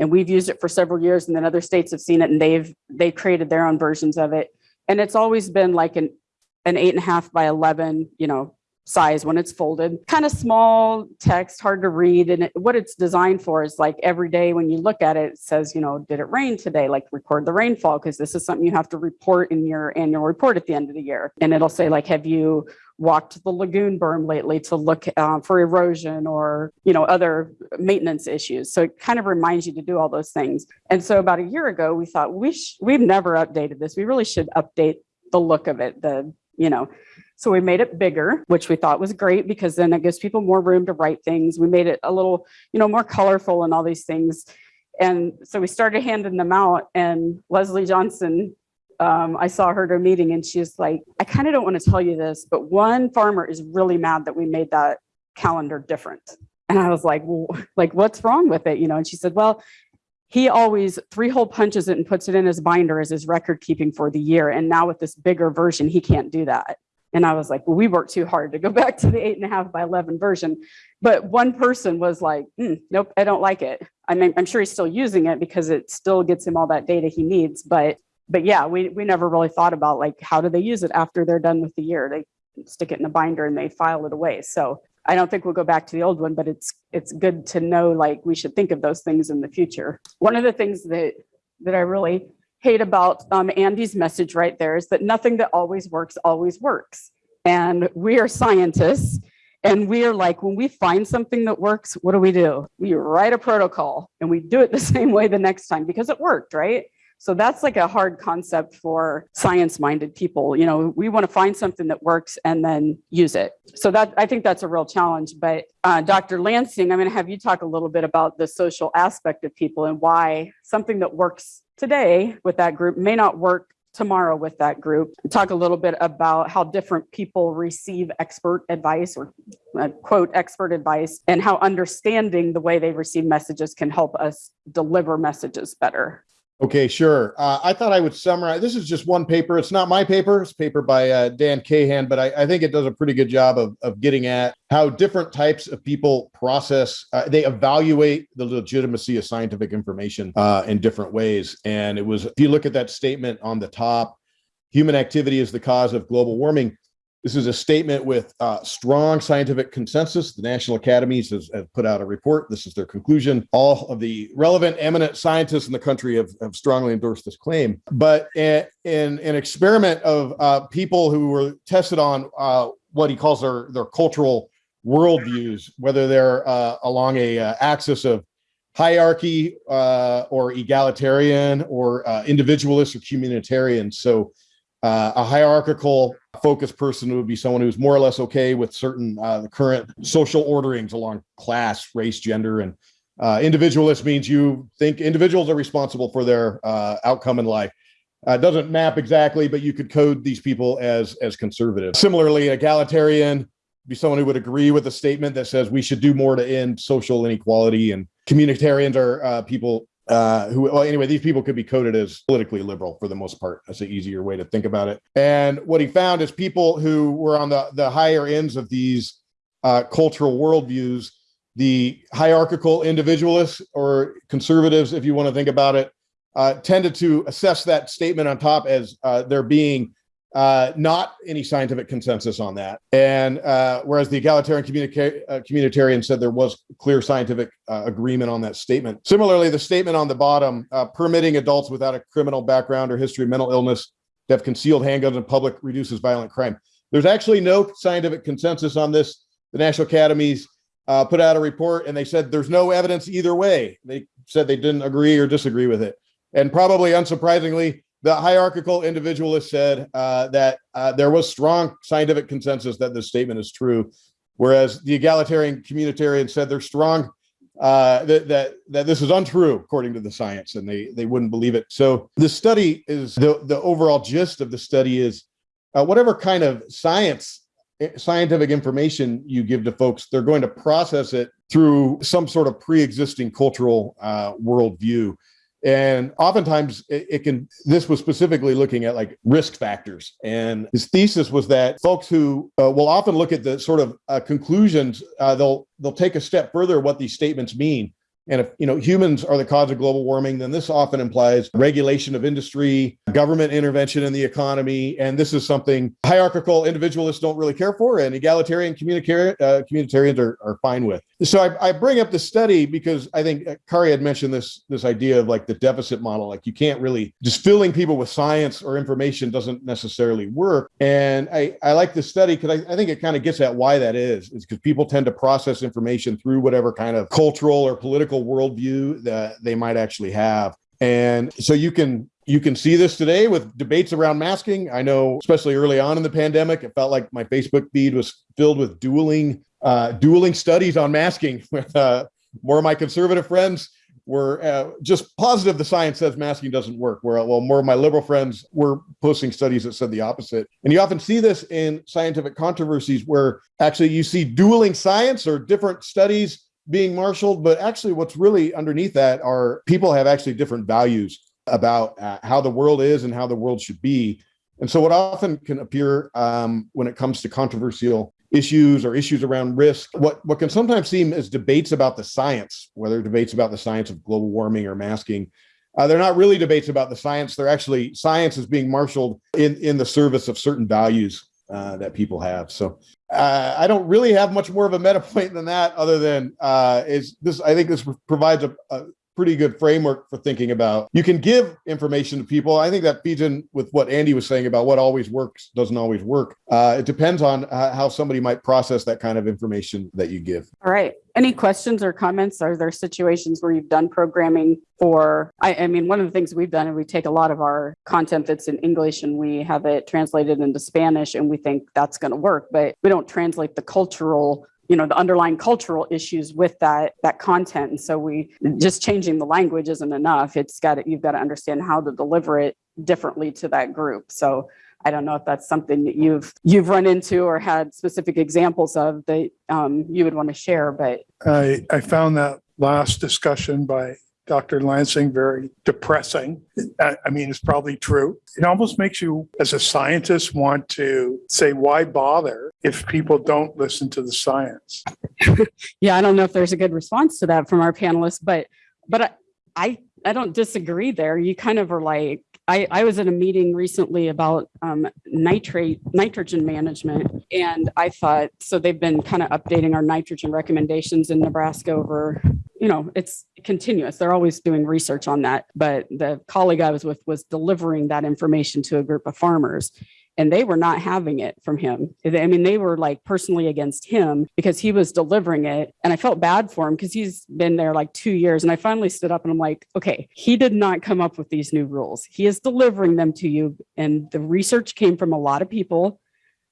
and we've used it for several years and then other states have seen it and they've they created their own versions of it and it's always been like an an eight and a half by 11 you know size when it's folded. Kind of small text hard to read and it, what it's designed for is like every day when you look at it it says you know did it rain today? Like record the rainfall because this is something you have to report in your annual report at the end of the year. And it'll say like have you walked the lagoon berm lately to look uh, for erosion or you know other maintenance issues? So it kind of reminds you to do all those things. And so about a year ago we thought we we've never updated this. We really should update the look of it the you know so we made it bigger which we thought was great because then it gives people more room to write things we made it a little you know more colorful and all these things and so we started handing them out and leslie johnson um, I saw her at a meeting and she's like, I kind of don't want to tell you this, but one farmer is really mad that we made that calendar different. And I was like, well, like, what's wrong with it? You know, and she said, well, he always three hole punches it and puts it in his binder as his record keeping for the year. And now with this bigger version, he can't do that. And I was like, well, we worked too hard to go [laughs] back to the eight and a half by 11 version. But one person was like, "Mm, nope, I don't like it. I mean, I'm sure he's still using it because it still gets him all that data he needs. But but yeah, we, we never really thought about like, how do they use it after they're done with the year? They stick it in a binder and they file it away. So I don't think we'll go back to the old one, but it's, it's good to know, like, we should think of those things in the future. One of the things that, that I really hate about um, Andy's message right there is that nothing that always works always works. And we are scientists and we are like, when we find something that works, what do we do? We write a protocol and we do it the [laughs] same way the next time because it worked, right? So that's like a hard concept for science minded people. You know, we want to find something that works and then use it. So that I think that's a real challenge. But uh, Dr. Lansing, I'm going to have you talk a little bit about the social aspect of people and why something that works today with that group may not work tomorrow with that group. Talk a little bit about how different people receive expert advice or uh, quote expert advice and how understanding the way they receive messages can help us deliver messages better. Okay, sure. Uh, I thought I would summarize. This is just one paper. It's not my paper. It's paper by uh, Dan Kahan, but I, I, think it does a pretty good job of, of getting at how different types of people process, uh, they evaluate the legitimacy of scientific information uh, in different ways. And it was, if you look at that statement on the top, human activity is the cause of global warming. This is a statement with uh, strong scientific consensus. The National Academies has, put out a report. This is their conclusion. All of the relevant, eminent scientists in the country have, have strongly endorsed this claim. But in, in an experiment of uh, people who were tested on uh, what he calls their, their cultural worldviews, whether they're uh, along a uh, axis of hierarchy uh, or egalitarian or individualist or communitarian. So a hierarchical focused person would be someone who's more or less okay with certain uh, the current social orderings along class, race, gender, and uh, individualist means you think individuals are responsible for their uh, outcome in life. Uh, doesn't map exactly, but you could code these people as as conservative. Similarly, egalitarian be someone who would agree with a statement that says we should do more to end social inequality, and communitarians are uh, people uh, who, well, anyway, these people could be coded as politically liberal for the most part. That's an easier way to think about it. And what he found is people who were on the, the higher ends of these uh, cultural worldviews, the hierarchical individualists or conservatives, if you want to think about it, uh, tended to assess that statement on top as uh, there being uh, not any scientific consensus on that. And uh, whereas the egalitarian communica- uh, communitarian said there was clear scientific uh, agreement on that statement. Similarly, the statement on the bottom, uh, permitting adults without a criminal background or history of mental illness to have concealed handguns in public reduces violent crime. There's actually no scientific consensus on this. The National Academies uh, put out a report and they said there's no evidence either way. They said they didn't agree or disagree with it. And probably unsurprisingly, the hierarchical individualist said uh, that uh, there was strong scientific consensus that this statement is true, whereas the egalitarian communitarian said there's strong uh, that, that that this is untrue according to the science, and they they wouldn't believe it. So the study is the the overall gist of the study is uh, whatever kind of science eh, scientific information you give to folks, they're going to process it through some sort of pre-existing cultural uh, worldview. And oftentimes it, it, can, this was specifically looking at like risk factors. And his thesis was that folks who uh, will often look at the sort of uh, conclusions, uh, they'll, they'll take a step further what these statements mean. And if you know humans are the cause of global warming, then this often implies regulation of industry, government intervention in the economy, and this is something hierarchical individualists don't really care for, and egalitarian communicari- uh, communitarians are, are fine with. So I, I bring up the study because I think uh, Kari had mentioned this this idea of like the deficit model, like you can't really just filling people with science or information doesn't necessarily work. And I I like this study because I, I think it kind of gets at why that is. Is because people tend to process information through whatever kind of cultural or political worldview that they might actually have. And so you can you can see this today with debates around masking. I know, especially early on in the pandemic, it felt like my Facebook feed was filled with dueling uh, dueling studies on masking. [laughs] Uh, more of my conservative friends were uh, just positive the science says masking doesn't work. Where well, more of my liberal friends were posting studies that said the opposite. And you often see this in scientific controversies where actually you see dueling science or different studies being marshaled, but actually what's really underneath that are people have actually different values about uh, how the world is and how the world should be. And so what often can appear um, when it comes to controversial issues or issues around risk, what, what can sometimes seem as debates about the science, whether debates about the science of global warming or masking, uh, they're not really debates about the science. They're actually science is being marshaled in, in the service of certain values uh, that people have. So uh, I don't really have much more of a meta point than that, other than uh, is this. I think this provides a, a pretty good framework for thinking about. You can give information to people. I think that feeds in with what Andy was saying about what always works doesn't always work. Uh, it depends on how somebody might process that kind of information that you give. All right. Any questions or comments? Are there situations where you've done programming for, I, I mean, one of the things we've done, and we take a lot of our content that's in English and we have it translated into Spanish and we think that's going to work, but we don't translate the cultural you know the underlying cultural issues with that that content. And so we just changing the language isn't enough. It's got to, you've got to understand how to deliver it differently to that group. So I don't know if that's something that you've you've run into or had specific examples of that um, you would want to share. But I, I found that last discussion by Dr. Lansing very depressing. I, I mean, it's probably true. It almost makes you, as a scientist, want to say, why bother if people don't listen to the science? [laughs] yeah, I don't know if there's a good response to that from our panelists, but but I I, I don't disagree there. You kind of are like I, I was at a meeting recently about um, nitrate nitrogen management, and I thought so. They've been kind of updating our nitrogen recommendations in Nebraska over, you know, it's continuous. They're always doing research on that. But the colleague I was with was delivering that information to a group of farmers, and they were not having it from him. I mean, they were like personally against him because he was delivering it. And I felt bad for him because he's been there like two years. And I finally stood up and I'm like, okay, he did not come up with these new rules. He is delivering them to you. And the research came from a lot of people.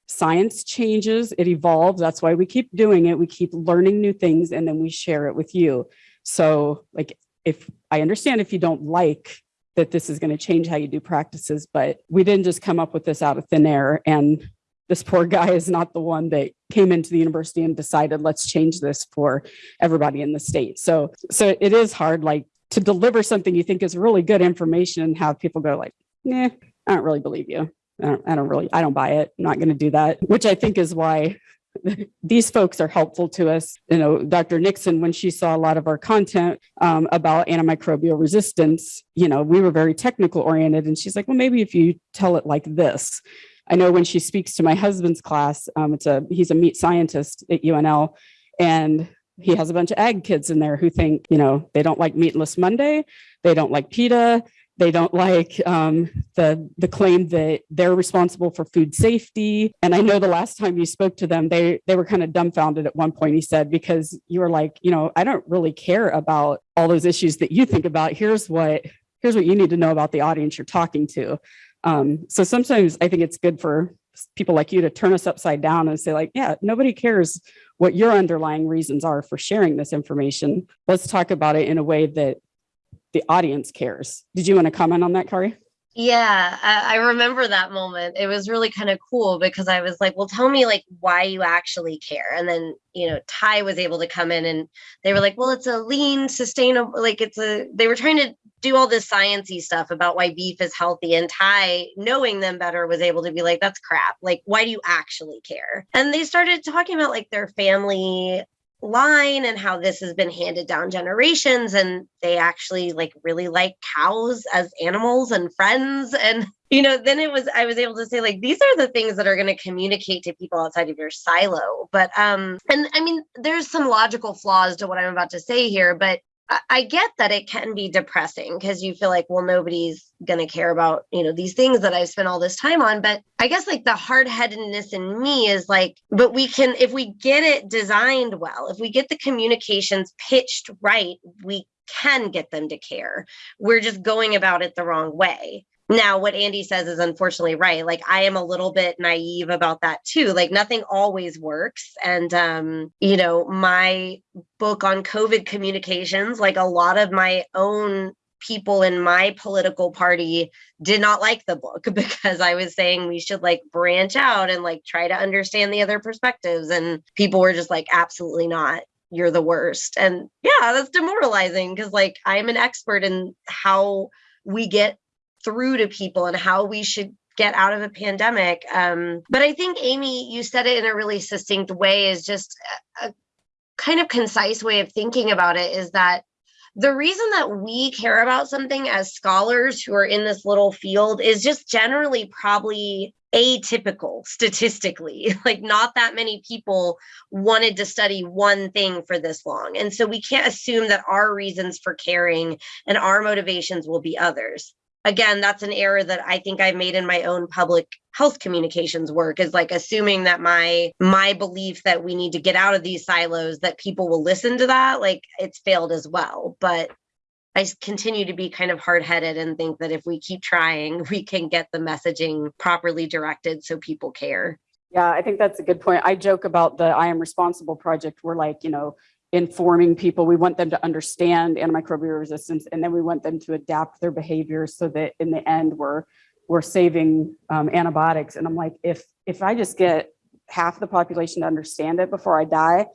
Science changes, it evolves. That's why we keep doing it. We keep learning new things and then we share it with you. So, like, if I understand if you don't like that this is going to change how you do practices, but we didn't just come up with this out of thin air. And this poor [laughs] guy is not the one that came into the university and decided, let's change this for everybody in the state. So, so it is hard, like to deliver something you think is really good information and have people go like, nah, I don't really believe you. I don't, I don't really, I don't buy it. I'm not going to do that, which I think is why [laughs] these folks are helpful to us. You know, Dr. Nixon, when she saw a lot of our content um, about antimicrobial resistance, you know, we were very technical oriented. And she's like, well, maybe if you tell it like this. I know when she speaks to my husband's class, um, it's a he's a meat scientist at UNL, and he has a bunch of ag kids in there who think, you know, they don't like Meatless Monday, they don't like PETA, they don't like um, the the claim that they're responsible for food safety. And I know the last time you spoke to them, they they were kind of dumbfounded at one point. He said because you were like, you know, I don't really care about all those issues that you think about. Here's what here's what you need to know about the audience you're talking to. Um, so sometimes I think it's good for people like you to turn us upside down and say like, yeah, nobody cares what your underlying reasons are for sharing this information. Let's talk about it in a way that the audience cares. Did you want to comment on that, Kari? Yeah, I, I remember that moment. It was really kind of cool because I was like, well, tell me like why you actually care. And then, you know, Ty was able to come in and they were like, well, it's a lean, sustainable, like it's a, they were trying to do all this sciencey stuff about why beef is healthy. And Ty, knowing them better, was able to be like, that's crap. Like, why do you actually care? And they started talking about like their family line and how this has been handed down generations and they actually like really like cows as animals and friends and you know then it was i was able to say like these are the things that are going to communicate to people outside of your silo. But um and i mean there's some logical flaws to what i'm about to say here but I get that it can be depressing because you feel like, well, nobody's going to care about, you know, these things that I've spent all this time on. But I guess like the hard headedness in me is like, but we can, if we get it designed well, if we get the communications pitched right, we can get them to care. We're just going about it the wrong way. Now, what Andy says is unfortunately right. Like I am a little bit naive about that too. Like nothing always works. And um, you know, my book on COVID communications, like a lot of my own people in my political party did not like the book [laughs] because I was saying we should like branch out and like try to understand the other perspectives. And people were just like, absolutely not. You're the worst. And yeah, that's demoralizing because like I'm an expert in how we get through to people and how we should get out of a pandemic. Um, but I think, Amy, you said it in a really succinct way, is just a, a kind of concise way of thinking about it is that the reason that we care about something as scholars who are in this little field is just generally probably atypical statistically. [laughs] Like, not that many people wanted to study one thing for this long. And so we can't assume that our reasons for caring and our motivations will be others. Again, that's an error that I think I've made in my own public health communications work is like assuming that my my belief that we need to get out of these silos that people will listen to that like it's failed as well but I continue to be kind of hard headed and think that if we keep trying, [laughs] we can get the messaging properly directed so people care. Yeah, I think that's a good point. I joke about the I Am Responsible project. We're like, you know, informing people. We want them to understand antimicrobial resistance and then we want them to adapt their behaviors so that in the end, we're, we're saving um, antibiotics. And I'm like, if, if I just get half the population to understand it before I die,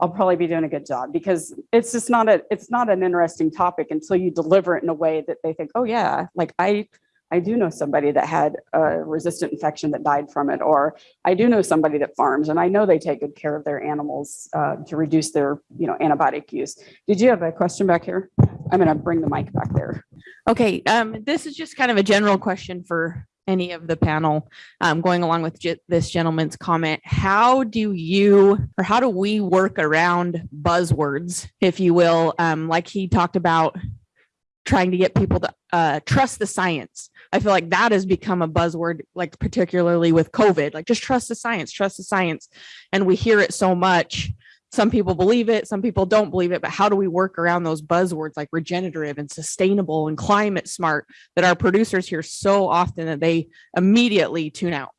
I'll probably be doing a good job because it's just not a, it's not an interesting topic until you deliver it in a way that they think, oh yeah, like I, I do know somebody that had a resistant infection that died from it, or I do know somebody that farms and I know they take good care of their animals uh, to reduce their, you know, antibiotic use. Did you have a question back here? I'm going to bring the mic back there. Okay, um, this is just kind of a general question for any of the panel. Um, going along with this gentleman's comment, how do you or how do we work around buzzwords, if you will? Um, like he talked about trying to get people to uh, trust the science. I feel like that has become a buzzword, like particularly with COVID, like just trust the science, trust the science. And we hear it so much. Some people believe it, some people don't believe it, but how do we work around those buzzwords like regenerative and sustainable and climate smart that our producers hear so often that they immediately tune out?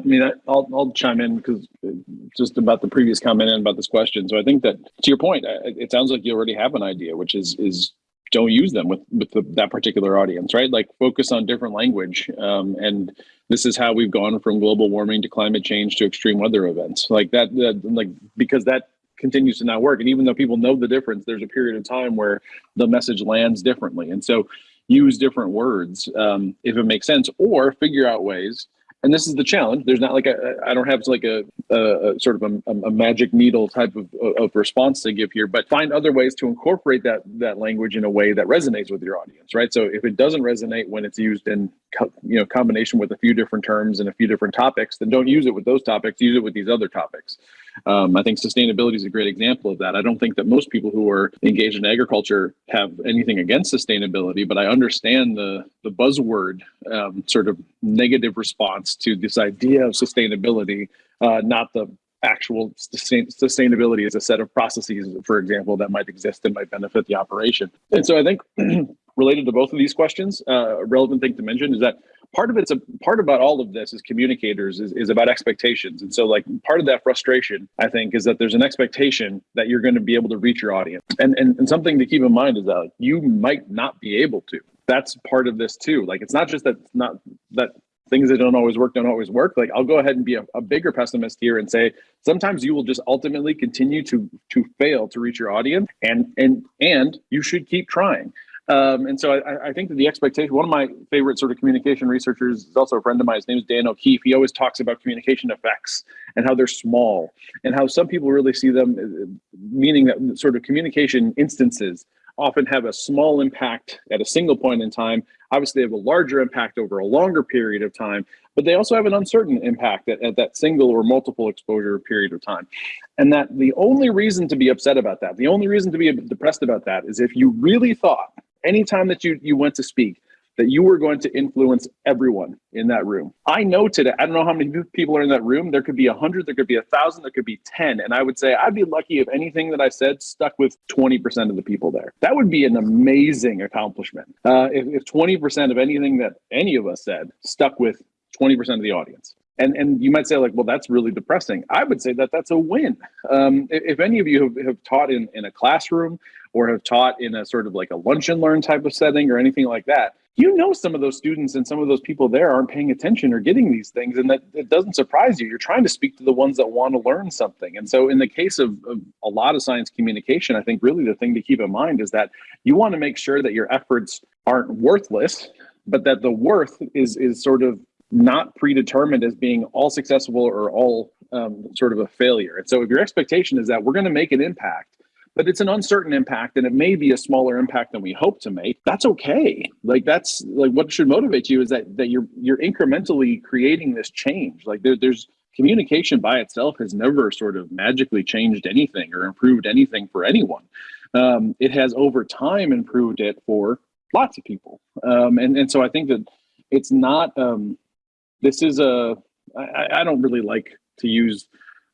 I mean, I'll, I'll chime in because uh, just about the previous comment and about this question. So I think that to your point, it sounds like you already have an idea, which is, is don't use them with, with the, that particular audience, right? Like focus on different language. Um, and this is how we've gone from global warming to climate change to extreme weather events like that, that like, because that continues to not work. And even though people know the difference, there's a period of time where the message lands differently. And so use different words um, if it makes sense or figure out ways and this is the challenge. There's not like a, I don't have like a, a, a sort of a, a magic needle type of, of response to give here, but find other ways to incorporate that that language in a way that resonates with your audience, right? So if it doesn't resonate when it's used in you know combination with a few different terms and a few different topics, then don't use it with those topics. Use it with these other topics. Um, I think sustainability is a great example of that. I don't think that most people who are engaged in agriculture have anything against sustainability, but I understand the the buzzword um, sort of negative response to this idea of sustainability, uh, not the actual sustain- sustainability as a set of processes, for example, that might exist and might benefit the operation. And so I think [clears throat] related to both of these questions, uh, a relevant thing to mention is that part of it's a part about all of this is communicators is, is about expectations. And so like part of that frustration i think is that there's an expectation that you're going to be able to reach your audience. And, and and something to keep in mind is that like, you might not be able to. That's part of this too. Like it's not just that not that things that don't always work don't always work. Like i'll go ahead and be a, a bigger pessimist here and say sometimes you will just ultimately continue to to fail to reach your audience. And and and you should keep trying um, and so I, I think that the expectation, one of my favorite sort of communication researchers is also a friend of mine. His name is Dan O'Keefe. He always talks about communication effects and how they're small and how some people really see them, uh, meaning that sort of communication instances often have a small impact at a single point in time. Obviously, they have a larger impact over a longer period of time, but they also have an uncertain impact at, at that single or multiple exposure period of time. And that the only reason to be upset about that, the only reason to be depressed about that is if you really thought anytime that you you went to speak that you were going to influence everyone in that room. I know today, I don't know how many people are in that room. There could be a hundred, there could be a thousand, there could be 10. And I would say I'd be lucky if anything that I said stuck with 20% of the people there. That would be an amazing accomplishment. Uh, if, if 20% of anything that any of us said stuck with 20% of the audience. And, and you might say like, well, that's really depressing. I would say that that's a win. Um, if, if any of you have, have taught in, in a classroom or have taught in a sort of like a lunch and learn type of setting or anything like that, you know some of those students and some of those people there aren't paying attention or getting these things and that it doesn't surprise you you're trying to speak to the ones that want to learn something and so in the case of, of, a lot of science communication i think really the thing to keep in mind is that you want to make sure that your efforts aren't worthless but that the worth is is sort of not predetermined as being all successful or all um, sort of a failure. And so if your expectation is that we're going to make an impact but it's an uncertain impact and it may be a smaller impact than we hope to make that's okay. Like that's like what should motivate you is that that you're you're incrementally creating this change. Like there, there's communication by itself has never sort of magically changed anything or improved anything for anyone. Um, it has over time improved it for lots of people. Um, and, and so i think that it's not um, this is a I, I don't really like to use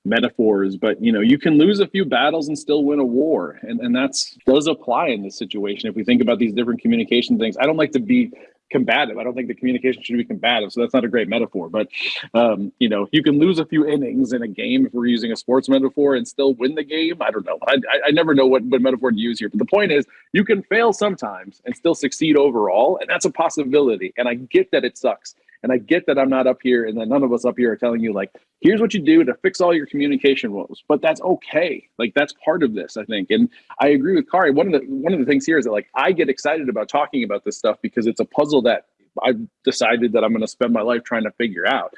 metaphors, but you know, you can lose a few battles and still win a war. And, and that's does apply in this situation. If we think about these different communication things, I don't like to be combative. I don't think the communication should be combative. So that's not a great metaphor, but um, you know, you can lose a few innings in a game if we're using a sports metaphor and still win the game. I don't know. I, I- I never know what, what metaphor to use here, but the point is you can fail sometimes and still succeed overall. And that's a possibility. And I get that it sucks. And I get that I'm not up here and that none of us up here are telling you like, here's what you do to fix all your communication woes. But that's okay. Like that's part of this, I think. And I agree with Kari. One of the one of the things here is that like I get excited about talking about this stuff because it's a puzzle that I've decided that I'm going to spend my life trying to figure out.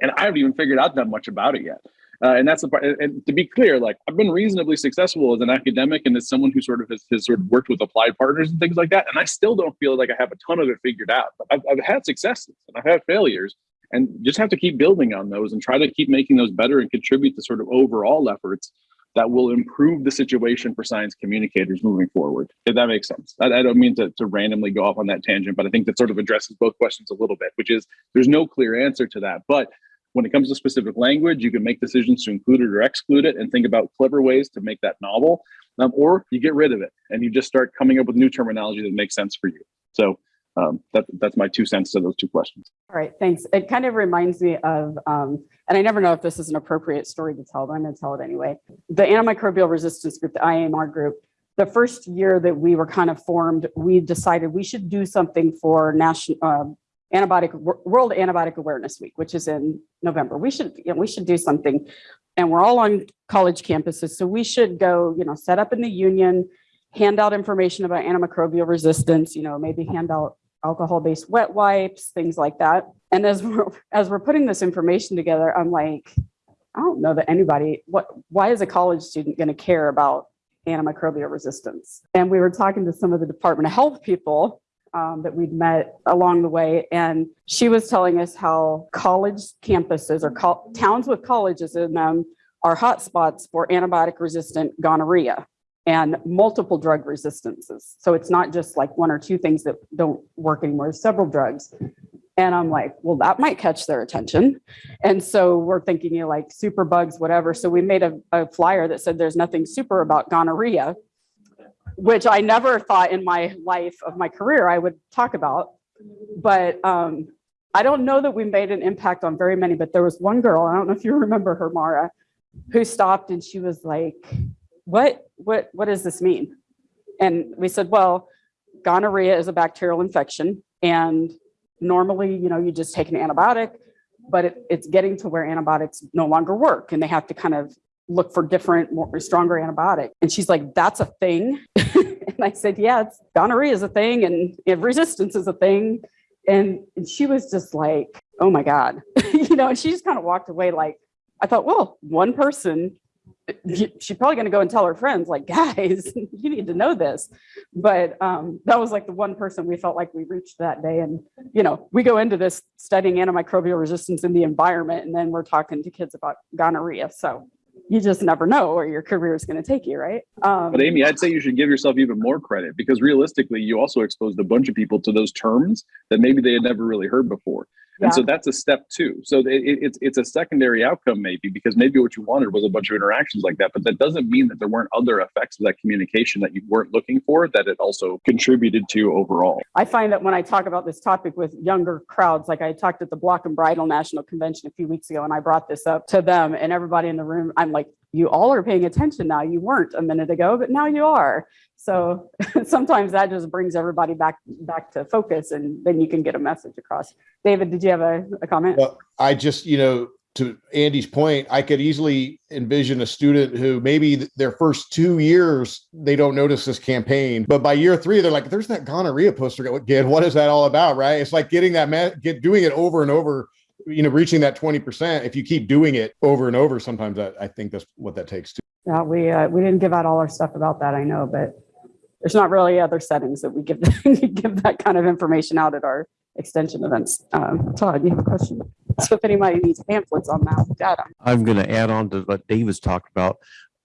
And I haven't even figured out that much about it yet. Uh, and that's the part. And to be clear, like I've been reasonably successful as an academic and as someone who sort of has, has sort of worked with applied partners and things like that. And I still don't feel like I have a ton of it figured out. But I've, I've had successes and I've had failures, and just have to keep building on those and try to keep making those better and contribute to sort of overall efforts that will improve the situation for science communicators moving forward. If that makes sense. I, I don't mean to, to randomly go off on that tangent, but I think that sort of addresses both questions a little bit, which is there's no clear answer to that. But when it comes to specific language, you can make decisions to include it or exclude it and think about clever ways to make that novel. Um, or you get rid of it and you just start coming up with new terminology that makes sense for you. So um, that, that's my two cents to those two questions. All right, thanks. It kind of reminds me of, um, and I never know if this is an appropriate story to tell, but I'm going to tell it anyway. The antimicrobial resistance group, the IAMR group, the first year that we were kind of formed, we decided we should do something for national um antibiotic World Antibiotic Awareness Week, which is in November. We should, you know, we should do something, and we're all on college campuses, so we should go, you know, set up in the union, hand out information about antimicrobial resistance. You know, maybe hand out alcohol-based wet wipes, things like that. And as we're, as we're putting this information together, I'm like, I don't know that anybody, what, why is a college student going to care about antimicrobial resistance? And we were talking to some of the Department of Health people um, that we'd met along the way, and she was telling us how college campuses or col- towns with colleges in them are hotspots for antibiotic resistant gonorrhea and multiple drug resistances. So it's not just like one or two things that don't work anymore, several drugs. And I'm like, well, that might catch their attention. And so we're thinking, you know, like super bugs, whatever. So we made a, a flyer that said there's nothing super about gonorrhea, which I never thought in my life of my career I would talk about. But um, I don't know that we made an impact on very many, but there was one girl, I don't know if you [laughs] remember her, Mara, who stopped and she was like, what, what, what does this mean? And we said, well, gonorrhea is a bacterial infection and normally, you know, you just take an antibiotic, but it, it's getting to where antibiotics no longer work and they have to kind of look for different, more stronger antibiotic. And she's like, that's a thing. [laughs] and I said, yeah, it's gonorrhea is a thing and, and resistance is a thing. And, and she was just like, oh my God, [laughs] you know, and she just kind of walked away like, I thought, well, one person, she's probably going to go and tell her friends, like, guys, [laughs] you need to know this. But um, that was like the one person we felt like we reached that day. And, you know, we go into this studying antimicrobial resistance in the environment, and then we're talking to kids about gonorrhea. So you just never know where your career is going to take you, right? Um, But Amy, I'd say you should give yourself even more credit because realistically, you also exposed a bunch of people to those terms that maybe they had never really heard before. And so that's a step two. So it, it- it's it's a secondary outcome maybe because maybe what you wanted was a bunch of interactions like that, but that doesn't mean that there weren't other effects of that communication that you weren't looking for that it also contributed to overall. I find that when I talk about this topic with younger crowds, like I talked at the Block and Bridle National Convention a few weeks ago, and I brought this up to them and everybody in the room, I'm like, you all are paying attention now. You weren't a minute ago, but now you are. So [laughs] sometimes that just brings everybody back back to focus and then you can get a message across. David, did you have a, a comment? Well, I just, you know, to Andy's point, I could easily envision a student who maybe th- their first two years, they don't notice this campaign, but by year three, they're like, there's that gonorrhea poster again. What is that all about? Right. It's like getting that, get doing it over and over, you know, reaching that 20%. If you keep doing it over and over, sometimes I, I think that's what that takes too. Yeah, we, uh, we didn't give out all our stuff about that, I know, but there's not really other settings that we give, [laughs] give that kind of information out at our extension events. Um, Todd, you have a question? So if anybody needs pamphlets on that, data. I'm going to add on to what Davis talked about.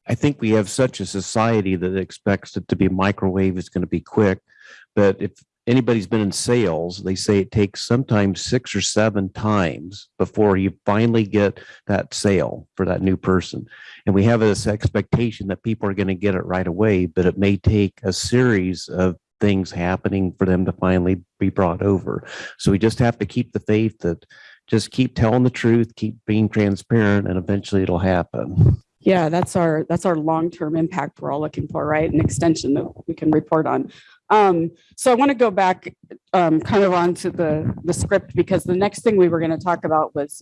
I think we have such a society that expects it to be microwave, it's going to be quick. But if anybody's been in sales, they say it takes sometimes six or seven times before you finally get that sale for that new person. And we have this expectation that people are going to get it right away, but it may take a series of things happening for them to finally be brought over. So we just have to keep the faith that just keep telling the truth, keep being transparent, and eventually it'll happen. Yeah, that's our, that's our long-term impact we're all looking for, right? An extension that we can report on. Um, so I want to go back, um, kind of onto the, the script because the next thing we were going to talk about was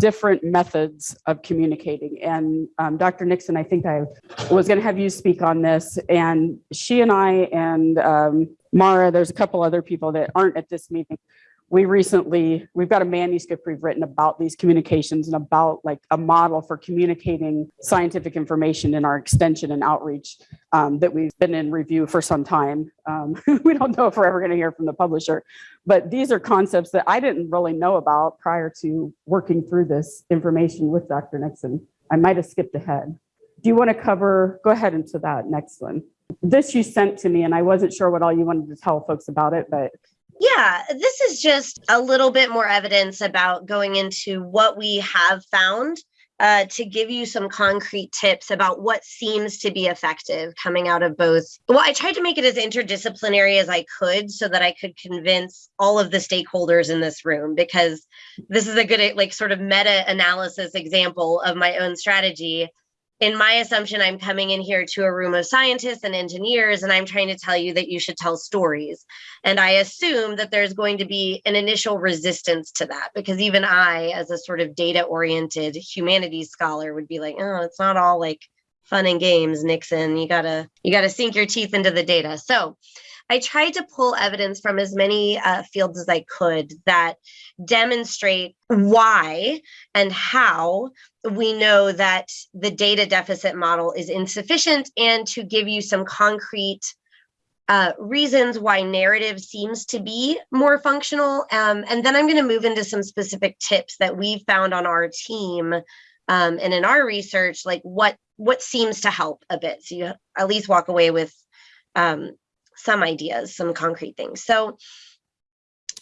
different methods of communicating. And, um, Dr. Nixon, I think I was going to have you speak on this and she and I and, um, Mara, there's a couple other people that aren't at this meeting we recently, we've got a manuscript we've written about these communications and about like a model for communicating scientific information in our extension and outreach um, that we've been in review for some time. Um, [laughs] we don't know if we're ever going to hear from the publisher, but these are concepts that I didn't really know about prior to working through this information with Dr. Nixon. I might have skipped ahead. Do you want to cover, go ahead into that next one. This you sent to me and I wasn't sure what all you wanted to tell folks about it, but Yeah, this is just a little bit more evidence about going into what we have found uh, to give you some concrete tips about what seems to be effective coming out of both. Well, I tried to make it as interdisciplinary as I could so that I could convince all of the stakeholders in this room because this is a good, like, sort of meta analysis example of my own strategy in my assumption, I'm coming in here to a room of scientists and engineers, and I'm trying to tell you that you should tell stories. And I assume that there's going to be an initial resistance to that because even I, as a sort of data oriented humanities scholar, would be like, oh, it's not all like fun and games, Nixon. You gotta you gotta sink your teeth into the data. So I tried to pull evidence from as many uh, fields as I could that demonstrate why and how we know that the data deficit model is insufficient and to give you some concrete uh, reasons why narrative seems to be more functional. Um, and then I'm going to move into some specific tips that we've found on our team um, and in our research, like what what seems to help a bit. So you at least walk away with um, some ideas, some concrete things. So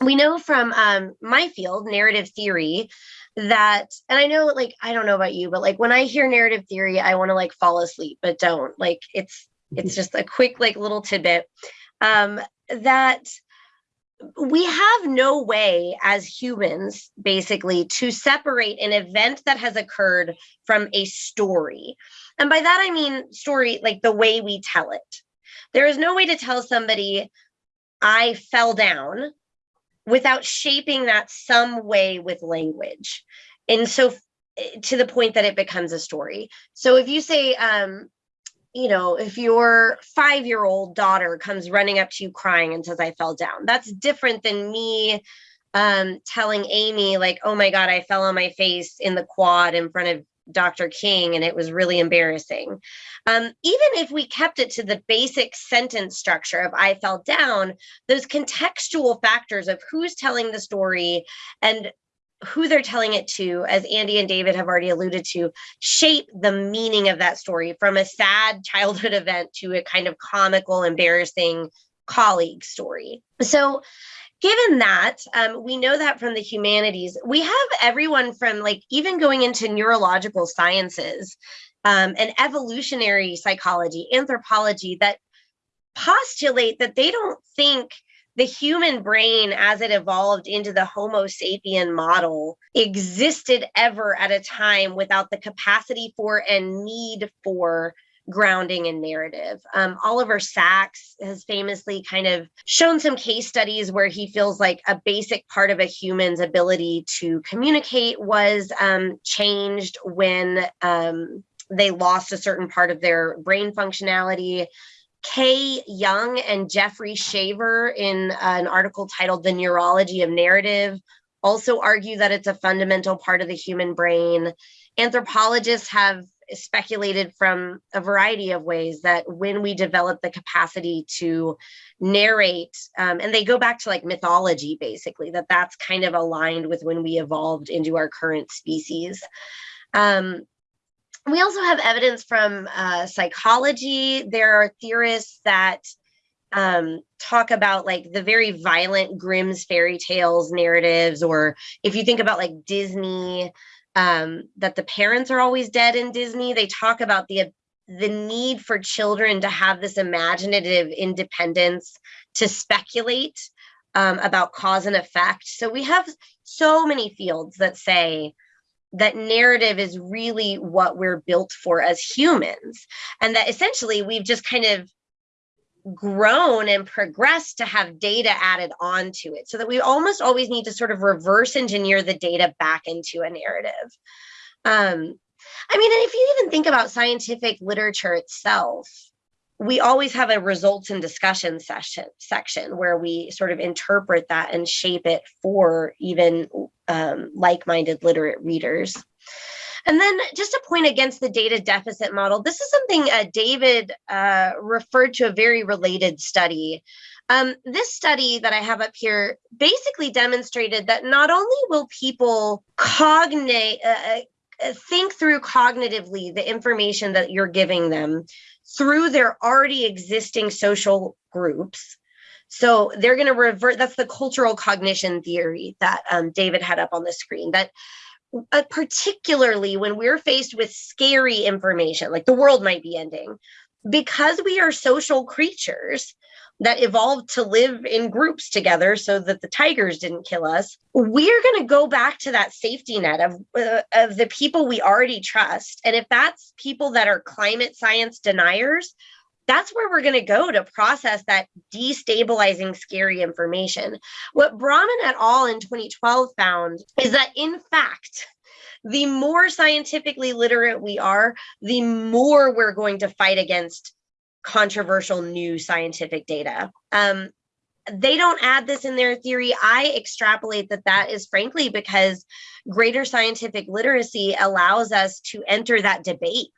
we know from um, my field, narrative theory, that, and I know, like, I don't know about you, but like when I hear narrative theory, I want to like fall asleep, but don't. Like, it's it's just a quick, like, little tidbit um, that we have no way as humans, basically, to separate an event that has occurred from a story. And by that I mean story, like the way we tell it. There is no way to tell somebody I fell down without shaping that some way with language. And so to the point that it becomes a story. So if you say, um, you know, if your five year old daughter comes running up to you crying and says, I fell down, that's different than me um, telling Amy, like, oh my God, I fell on my face in the quad in front of Dr. King and it was really embarrassing. Um, even if we kept it to the basic sentence structure of I fell down, those contextual factors of who's telling the story and who they're telling it to, as Andy and David have already alluded to, shape the meaning of that story from a sad childhood event to a kind of comical, embarrassing colleague story. So given that um, we know that from the humanities we have everyone from like even going into neurological sciences um, and evolutionary psychology anthropology that postulate that they don't think the human brain as it evolved into the homo sapien model existed ever at a time without the capacity for and need for grounding in narrative. Um, Oliver Sacks has famously kind of shown some case studies where he feels like a basic part of a human's ability to communicate was um, changed when um, they lost a certain part of their brain functionality. Kay Young and Jeffrey Saver, in an article titled The Neurology of Narrative, also argue that it's a fundamental part of the human brain. Anthropologists have speculated from a variety of ways that when we develop the capacity to narrate, um, and they go back to like mythology, basically, that that's kind of aligned with when we evolved into our current species. Um, we also have evidence from uh, psychology. There are theorists that um, talk about like the very violent Grimm's fairy tales narratives, or if you think about like Disney, um, that the parents are always dead in Disney. They talk about the the need for children to have this imaginative independence to speculate um, about cause and effect. So we have so many fields that say that narrative is really what we're built for as humans, and that essentially we've just kind of grown and progressed to have data added onto it so that we almost always need to sort of reverse engineer the data back into a narrative. Um, I mean, and if you even think about scientific literature itself, we always have a results and discussion session section where we sort of interpret that and shape it for even um, like-minded literate readers. And then just a point against the data deficit model. This is something uh, David uh, referred to a very related study. Um, this study that I have up here basically demonstrated that not only will people cognate, uh, uh, think through cognitively the information that you're giving them through their already existing social groups, so they're going to revert. That's the cultural cognition theory that um, David had up on the screen. That uh, particularly when we're faced with scary information, like the world might be ending, because we are social creatures that evolved to live in groups together so that the tigers didn't kill us, we're going to go back to that safety net of, uh, of the people we already trust. And if that's people that are climate science deniers, that's where we're going to go to process that destabilizing, scary information. What Braman et al. in 2012 found is that, in fact, the more scientifically literate we are, the more we're going to fight against controversial new scientific data. Um, they don't add this in their theory. I extrapolate that that is frankly because greater scientific literacy allows us to enter that debate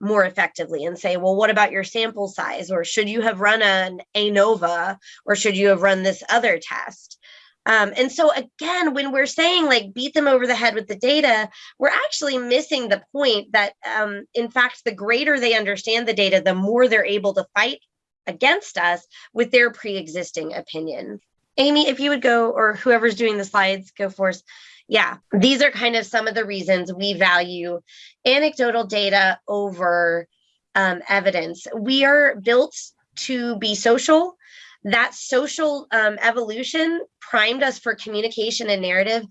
more effectively and say, well, what about your sample size? Or should you have run an ANOVA or should you have run this other test? Um, and so again, when we're saying like beat them over the head with the data, we're actually missing the point that um, in fact, the greater they understand the data, the more they're able to fight against us with their pre-existing opinion. Amy, if you would go, or whoever's doing the slides, go for us yeah, these are kind of some of the reasons we value anecdotal data over um, evidence. We are built to be social. That social um, evolution primed us for communication and narrative.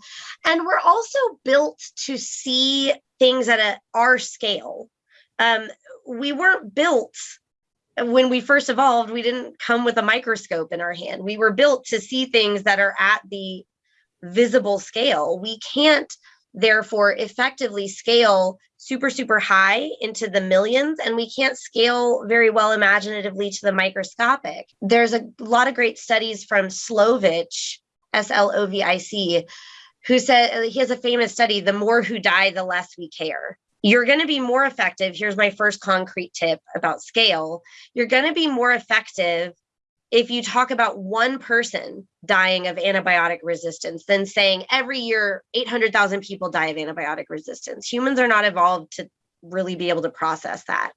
And we're also built to see things at a, our scale. Um, we weren't built when we first evolved, we didn't come with a microscope in our hand. We were built to see things that are at the visible scale. We can't therefore effectively scale super, super high into the millions, and we can't scale very well imaginatively to the microscopic. There's a lot of great studies from Slovic, S L O V I C, who said he has a famous study the more who die, the less we care. You're going to be more effective. Here's my first concrete tip about scale. You're going to be more effective if you talk about one person dying of antibiotic resistance than saying every year 800,000 people die of antibiotic resistance. Humans are not evolved to really be able to process that.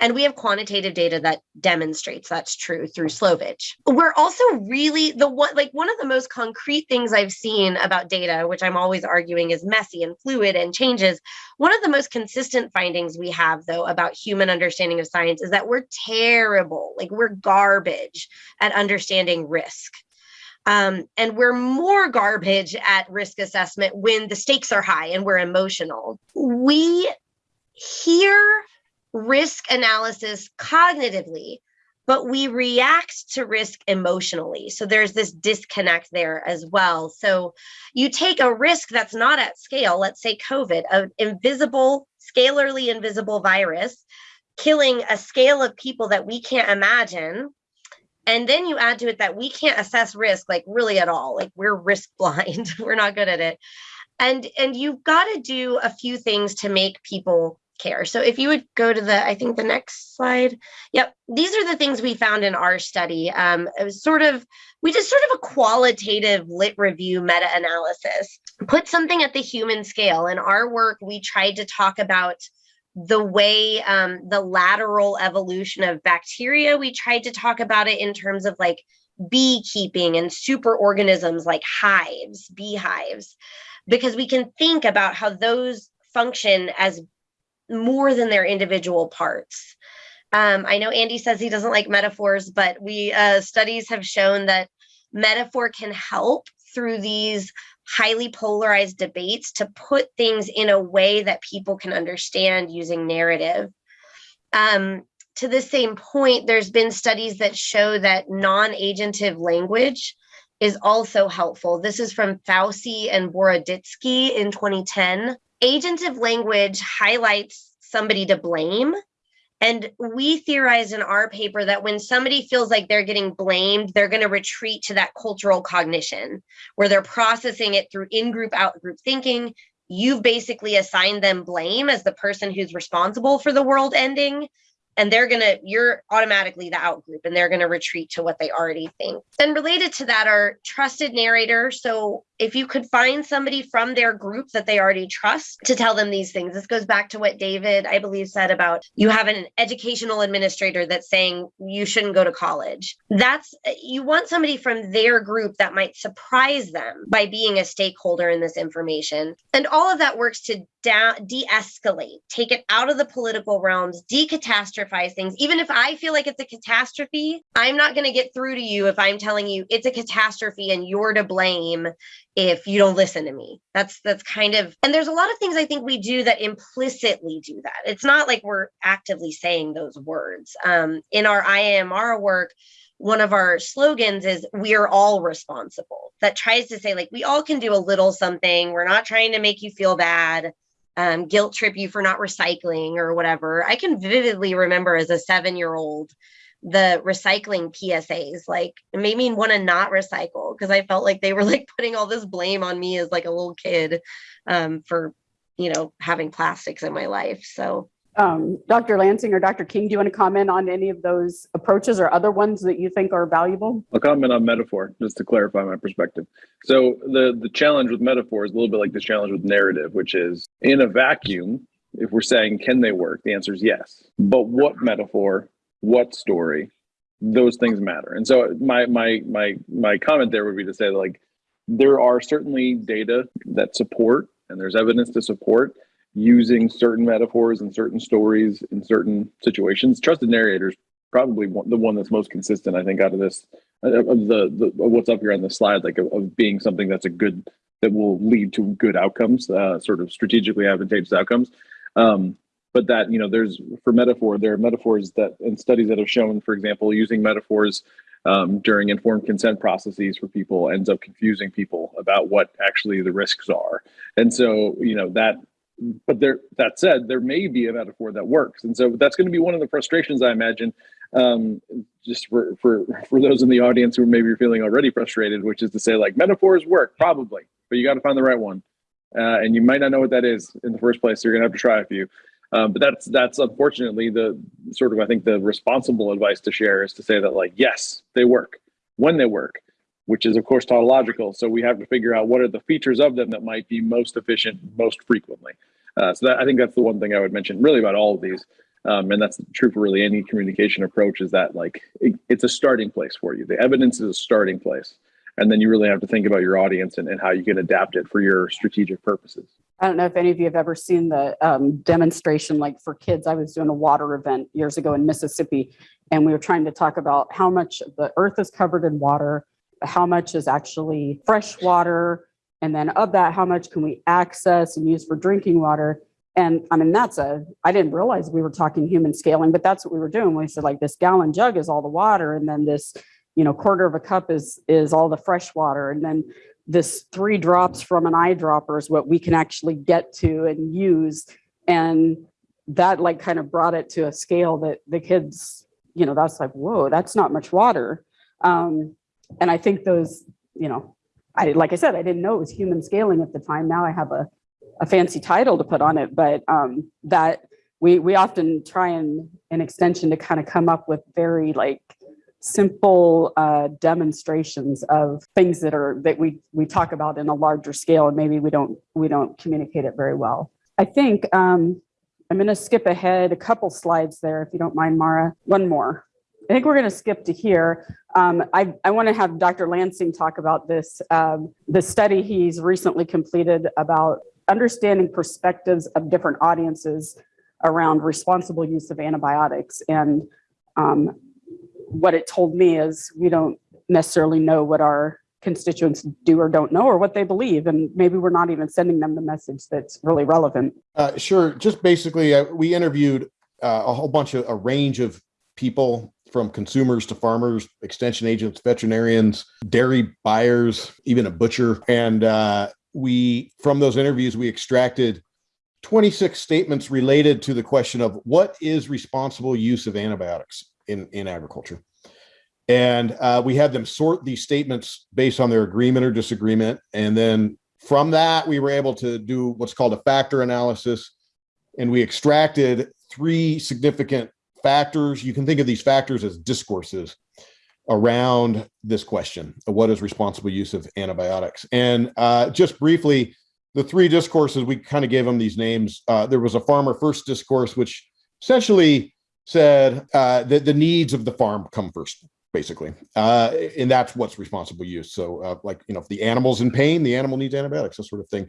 And we have quantitative data that demonstrates that's true through Slovic. We're also really the one, like one of the most concrete things I've seen about data, which I'm always arguing is messy and fluid and changes. One of the most consistent findings we have, though, about human understanding of science is that we're terrible, like we're garbage at understanding risk. Um, and we're more garbage at risk assessment when the stakes are high and we're emotional. We hear risk analysis cognitively, but we react to risk emotionally. So there's this disconnect there as well. So you take a risk that's not at scale, let's say COVID, an invisible, scalarly invisible virus, killing a scale of people that we can't imagine. And then you add to it that we can't assess risk like really at all. Like we're risk [laughs] blind. we're not good at it. And and you've got to do a few things to make people care. So if you would go to the, I think the next slide. Yep, these are the things we found in our study. Um, it was sort of, we did sort of a qualitative lit review meta-analysis, put something at the human scale. In our work, we tried to talk about the way um, the lateral evolution of bacteria, we tried to talk about it in terms of like beekeeping and superorganisms like hives, beehives, because we can think about how those function as more than their individual parts. Um, I know Andy says he doesn't like metaphors, but we uh, studies have shown that metaphor can help through these highly polarized debates to put things in a way that people can understand using narrative. Um, to the same point, there's been studies that show that non-agentive language is also helpful. This is from Fausey and Boroditsky in 2010. Agentive language highlights somebody to blame. And we theorize in our paper that when somebody feels like they're getting blamed, they're going to retreat to that cultural cognition where they're processing it through in group, out group thinking. You've basically assigned them blame as the person who's responsible for the world ending and they're gonna you're automatically the out group and they're gonna retreat to what they already think and related to that are trusted narrator so if you could find somebody from their group that they already trust to tell them these things this goes back to what david i believe said about you have an educational administrator that's saying you shouldn't go to college. That's you want somebody from their group that might surprise them by being a stakeholder in this information. And all of that works to down de-escalate take it out of the political realms decatastrophize things. Even if i feel like it's a catastrophe i'm not going to get through to you if i'm telling you it's a catastrophe and you're to blame if you don't listen to me. That's that's kind of and there's a lot of things i think we do that implicitly do that. It's not like we're actively saying those words. Um, in our IANR work one of our slogans is we're all responsible. That tries to say like we all can do a little something. We're not trying to make you feel bad um, guilt trip you for not recycling or whatever. I can vividly remember as a seven year old the recycling PSAs. Like it made me want to not recycle because I felt like they were like putting all this blame on me as like a little kid um, for, you know, having plastics in my life. So Um, Dr. Lansing or Dr. King, do you want to comment on any of those approaches or other ones that you think are valuable? I'll comment on metaphor just to clarify my perspective. So the the challenge with metaphor is a little bit like the challenge with narrative, which is in a vacuum. If we're saying can they work, the answer is yes. But what metaphor, what story, those things matter. And so my my my my comment there would be to say like there are certainly data that support and there's evidence to support using certain metaphors and certain stories in certain situations. Trusted narrators probably one, the one that's most consistent, I think, out of this of the, the what's up here on the slide, like of, of being something that's a good that will lead to good outcomes, uh, sort of strategically advantageous outcomes. Um, but that you know, there's for metaphor, there are metaphors that and studies that have shown, for example, using metaphors um, during informed consent processes for people ends up confusing people about what actually the risks are. And so, you know, that but there that said there may be a metaphor that works. And so that's going to be one of the frustrations i imagine um, just for for for those in the audience who maybe are feeling already frustrated which is to say like metaphors work probably but you got to find the right one. Uh, and you might not know what that is in the first place so you're to have to try a few um, but that's that's unfortunately the sort of i think the responsible advice to share is to say that like yes they work when they work which is of course tautological. So we have to figure out what are the features of them that might be most efficient most frequently. Uh, so that, I think that's the one thing I would mention really about all of these. Um, and that's true for really any communication approach is that like it, it's a starting place for you. The evidence is a starting place. And then you really have to think about your audience and, and how you can adapt it for your strategic purposes. I don't know if any of you have ever seen the um, demonstration, like for kids. I was doing a water event years ago in Mississippi, and we were trying to talk about how much the earth is covered in water, how much is actually fresh water, and then of that, how much can we access and use for drinking water? And I mean, that's a, I didn't realize we were talking human scaling, but that's what we were doing. We said like this gallon jug is all the water, and then this, you know, quarter of a cup is is all the fresh water, and then this three drops from an eyedropper is what we can actually get to and use. And that like kind of brought it to a scale that the kids, you know, that's like, whoa, that's not much water. Um, and I think those, you know, I like I said, I didn't know it was human scaling at the time. Now I have a, a fancy title to put on it, but um, that we, we often try and, an extension to kind of come up with very like simple uh, demonstrations of things that are, that we, we talk about in a larger scale and maybe we don't, we don't communicate it very well. I think um, I'm going to skip ahead a couple slides there, if you don't mind, Mara. One more. I think we're going to skip to here. Um, I, I want to have Dr. Lansing talk about this, um, the study he's recently completed about understanding perspectives of different audiences around responsible use of antibiotics. And um, what it told me is we don't necessarily know what our constituents do or don't know or what they believe. And maybe we're not even sending them the message that's really relevant. Uh, sure. Just basically, uh, we interviewed uh, a whole bunch of a range of people from consumers to farmers, extension agents, veterinarians, dairy buyers, even a butcher. And uh, we, from those interviews, we extracted 26 statements related to the question of what is responsible use of antibiotics in, in agriculture. And uh, we had them sort these statements based on their agreement or disagreement. And then from that, we were able to do what's called a factor analysis. And we extracted three significant factors. You can think of these factors as discourses around this question what is responsible use of antibiotics. And uh, just briefly, the three discourses, we kind of gave them these names. Uh, there was a farmer first discourse, which essentially said uh, that the needs of the farm come first, basically. Uh, and that's what's responsible use. So uh, like, you know, if the animal's in pain, the animal needs antibiotics, that sort of thing.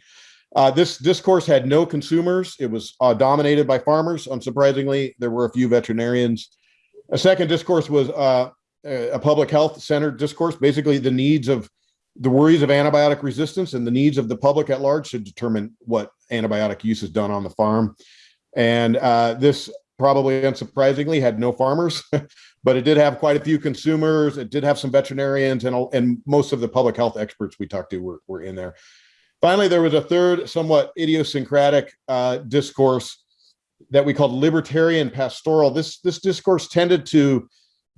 Uh, this discourse had no consumers. It was uh, dominated by farmers. Unsurprisingly, there were a few veterinarians. A second discourse was uh, a public health centered discourse, basically the needs of the worries of antibiotic resistance and the needs of the public at large should determine what antibiotic use is done on the farm. And uh, this probably unsurprisingly had no farmers, [laughs] but it did have quite a few consumers. It did have some veterinarians and, and most of the public health experts we talked to were, were in there. Finally, there was a third somewhat idiosyncratic uh, discourse that we called libertarian pastoral. This, this discourse tended to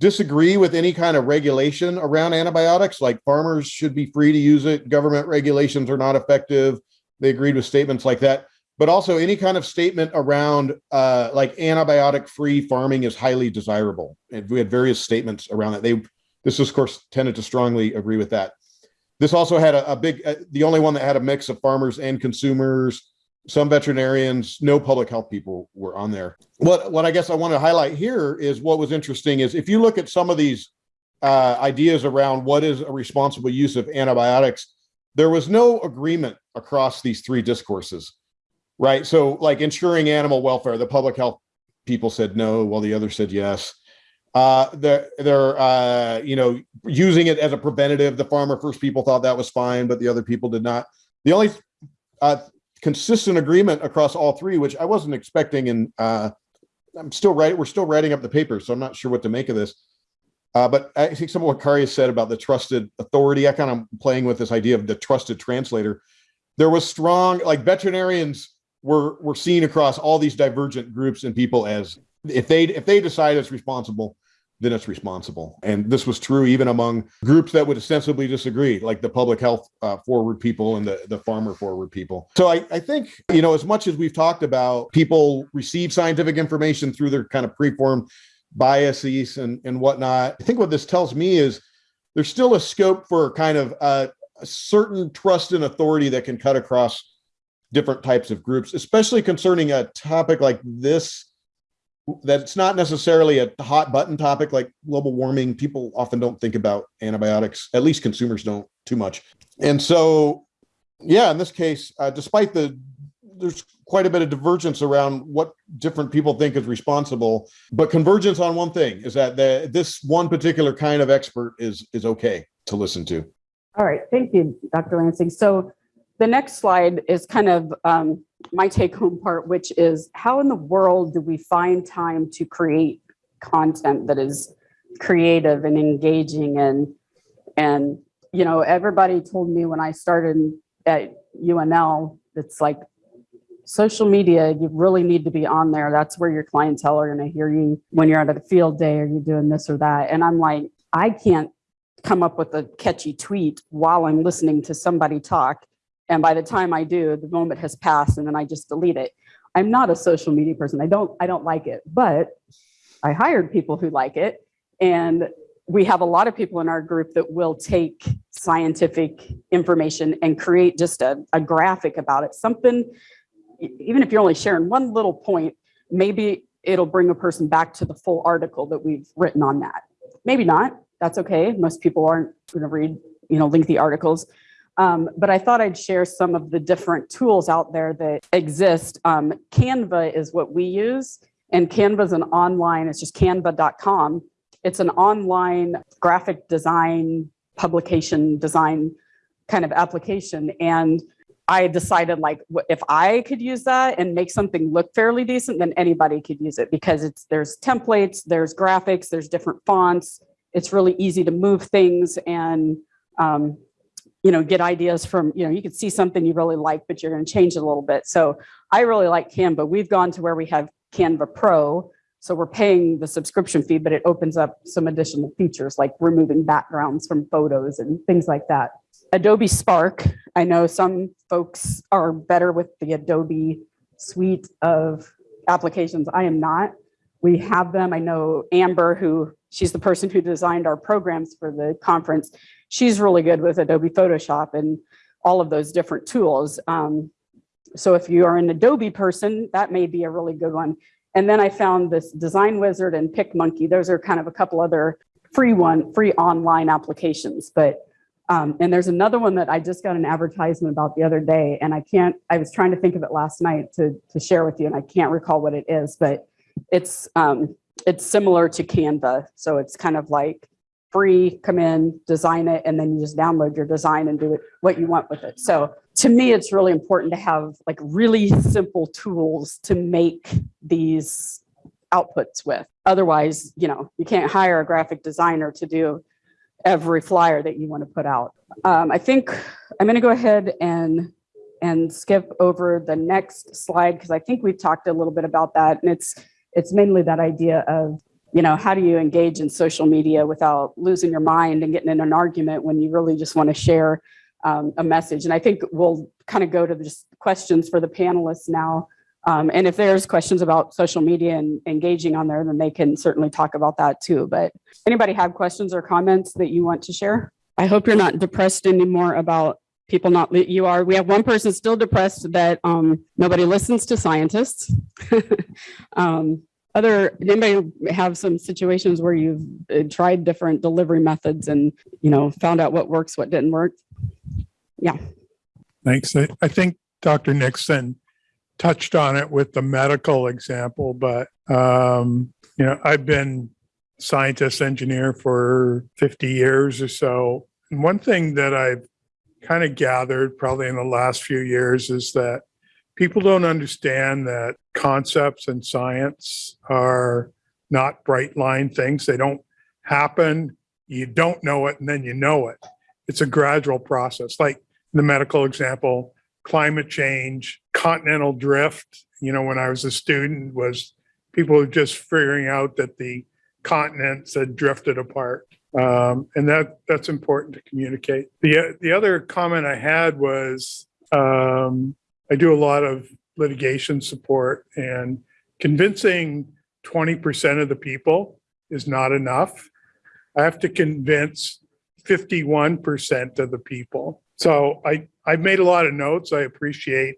disagree with any kind of regulation around antibiotics, like farmers should be free to use it, government regulations are not effective. They agreed with statements like that, but also any kind of statement around uh, like antibiotic-free farming is highly desirable. And we had various statements around that. They, this of course tended to strongly agree with that. This also had a, a big, uh, the only one that had a mix of farmers and consumers, some veterinarians, no public health people were on there. What, what I guess I want to highlight here is what was interesting is if you look at some of these uh, ideas around what is a responsible use of antibiotics, there was no agreement across these three discourses, right? So like ensuring animal welfare, the public health people said no, while the others said yes. Uh, they're, they're uh, you know, using it as a preventative. The farmer first people thought that was fine, but the other people did not. The only uh, consistent agreement across all three, which I wasn't expecting. And uh, I'm still right. We're still writing up the paper, so I'm not sure what to make of this. Uh, but I think some of what Kari said about the trusted authority, I kind of playing with this idea of the trusted translator. There was strong, like veterinarians were were seen across all these divergent groups and people as if they if they decide it's responsible, then it's responsible. And this was true even among groups that would ostensibly disagree, like the public health uh, forward people and the, the farmer forward people. So I, I think, you know, as much as we've talked about people receive scientific information through their kind of preformed biases and, and whatnot, I think what this tells me is there's still a scope for kind of a, a certain trust and authority that can cut across different types of groups, especially concerning a topic like this that's not necessarily a hot button topic like global warming. People often don't think about antibiotics, at least consumers don't too much. And so, yeah, in this case, uh, despite the, there's quite a bit of divergence around what different people think is responsible, but convergence on one thing is that the, this one particular kind of expert is, is okay to listen to. All right, thank you, Dr. Lansing. So the next slide is kind of um, my take home part, which is how in the world do we find time to create content that is creative and engaging and, and, you know, everybody told me when I started at UNL, it's like social media, you really need to be on there. That's where your clientele are going to hear you when you're out of the field day or you're doing this or that. And I'm like, I can't come up with a catchy tweet while I'm listening to somebody talk. And by the time I do, the moment has passed and then I just delete it. I'm not a social media person. I don't, I don't like it, but I hired people who like it. And we have a lot of people in our group that will take scientific information and create just a, a graphic about it, something, even if you're only sharing one little point, maybe it'll bring a person back to the full article that we've written on that. Maybe not, that's okay. Most people aren't going to read, you know, lengthy articles. Um, but I thought I'd share some of the different tools out there that exist. Um, Canva is what we use, and Canva is an online, it's just canva.com. It's an online graphic design, publication design kind of application. And I decided like, if I could use that and make something look fairly decent, then anybody could use it because it's, there's templates, there's graphics, there's different fonts. It's really easy to move things and, um, you know, get ideas from, you know, you could see something you really like, but you're going to change it a little bit. So I really like Canva. We've gone to where we have Canva Pro. So we're paying the subscription fee, but it opens up some additional features like removing backgrounds from photos and things like that. Adobe Spark, I know some folks are better with the Adobe suite of applications. I am not. We have them. I know Amber, who she's the person who designed our programs for the conference. She's really good with Adobe Photoshop and all of those different tools. Um, so if you are an Adobe person, that may be a really good one. And then I found this Design Wizard and PicMonkey. Those are kind of a couple other free one, free online applications. But um, and there's another one that I just got an advertisement about the other day, and I can't. I was trying to think of it last night to to share with you, and I can't recall what it is. But it's um, it's similar to Canva, so it's kind of like free. Come in, design it, and then you just download your design and do it what you want with it. So to me, it's really important to have like really simple tools to make these outputs with. Otherwise, you know, you can't hire a graphic designer to do every flyer that you want to put out. Um, I think I'm going to go ahead and and skip over the next slide because I think we've talked a little bit about that, and it's it's mainly that idea of you know how do you engage in social media without losing your mind and getting in an argument when you really just want to share um, a message. And I think we'll kind of go to the just questions for the panelists now. Um, and if there's questions about social media and engaging on there, then they can certainly talk about that too. But anybody have questions or comments that you want to share? I hope you're not depressed anymore about people not, you are, we have one person still depressed that um, nobody listens to scientists. [laughs] um, other, anybody have some situations where you've uh, tried different delivery methods and, you know, found out what works, what didn't work? Yeah thanks. I, I think Dr. Nixon touched on it with the medical example, but, um, you know, I've been scientist engineer for 50 years or so. And one thing that I've kind of gathered probably in the last few years is that people don't understand that concepts and science are not bright line things. They don't happen. You don't know it and then you know it. It's a gradual process. Like the medical example, climate change, continental drift. You know, when I was a student, was people just figuring out that the continents had drifted apart. Um, and that that's important to communicate. The the other comment I had was um, I do a lot of litigation support and convincing 20% of the people is not enough. I have to convince 51% of the people. So I, I've made a lot of notes. I appreciate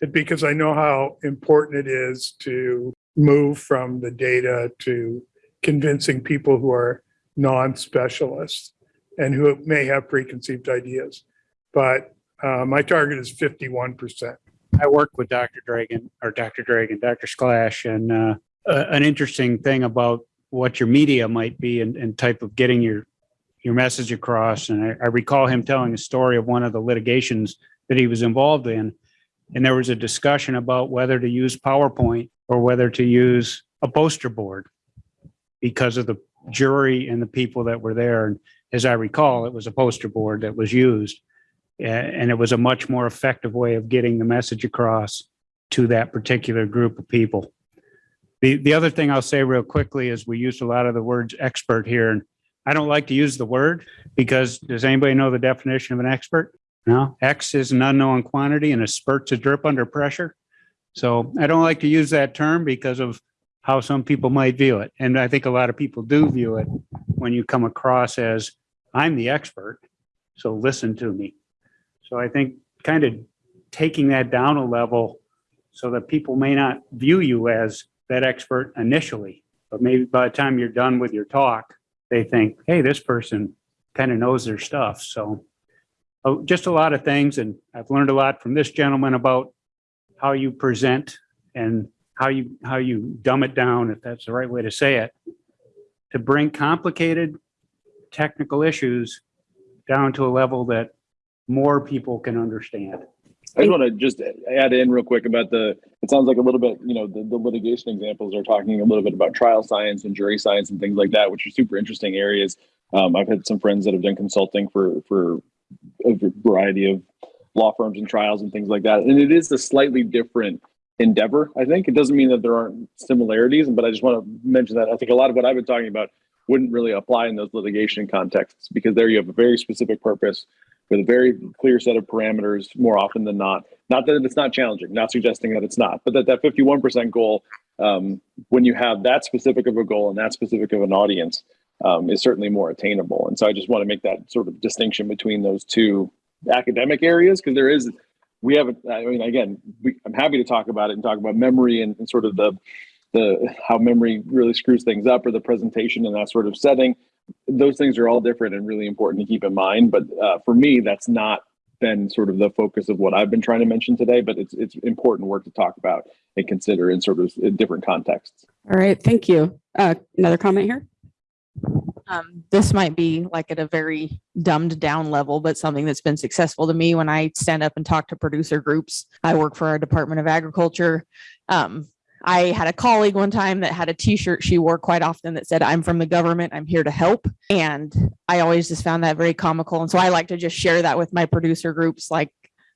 it because I know how important it is to move from the data to convincing people who are non-specialists and who may have preconceived ideas. But uh, my target is 51%. I work with Dr. Dragon or Dr. Dragon, Dr. Sklash, and uh, uh, an interesting thing about what your media might be and, and type of getting your your message across. And I, I recall him telling a story of one of the litigations that he was involved in, and there was a discussion about whether to use PowerPoint or whether to use a poster board because of the jury and the people that were there. And as I recall, it was a poster board that was used. And it was a much more effective way of getting the message across to that particular group of people. The, the other thing I'll say real quickly is we used a lot of the words expert here. And I don't like to use the word because does anybody know the definition of an expert? No, X is an unknown quantity and a spurt's a drip under pressure. So I don't like to use that term because of how some people might view it. And I think a lot of people do view it when you come across as, I'm the expert, so listen to me. So I think kind of taking that down a level so that people may not view you as that expert initially, but maybe by the time you're done with your talk, they think, hey, this person kind of knows their stuff. So oh, just a lot of things. And I've learned a lot from this gentleman about how you present and how you, how you dumb it down, if that's the right way to say it, to bring complicated technical issues down to a level that more people can understand. I just want to just add in real quick about the, it sounds like a little bit, you know, the, the litigation examples are talking a little bit about trial science and jury science and things like that, which are super interesting areas. Um, I've had some friends that have done consulting for, for a variety of law firms and trials and things like that. And it is a slightly different endeavor, I think. It doesn't mean that there aren't similarities, but I just want to mention that I think a lot of what I've been talking about wouldn't really apply in those litigation contexts because there you have a very specific purpose with a very clear set of parameters more often than not. Not that it's not challenging, not suggesting that it's not, but that that 51% goal, um, when you have that specific of a goal and that specific of an audience, um, is certainly more attainable. And so I just want to make that sort of distinction between those two academic areas because there is, we haven't. I mean, again, we, I'm happy to talk about it and talk about memory and, and sort of the, the how memory really screws things up or the presentation in that sort of setting those things are all different and really important to keep in mind. But uh, for me, that's not been sort of the focus of what I've been trying to mention today. But it's it's important work to talk about and consider in sort of different contexts. All right, thank you. Uh, Another comment here? Um, this might be like at a very dumbed down level, but something that's been successful to me when I stand up and talk to producer groups. I work for our Department of Agriculture. Um, I had a colleague one time that had a t-shirt she wore quite often that said, I'm from the government, I'm here to help. And I always just found that very comical. And so I like to just share that with my producer groups. Like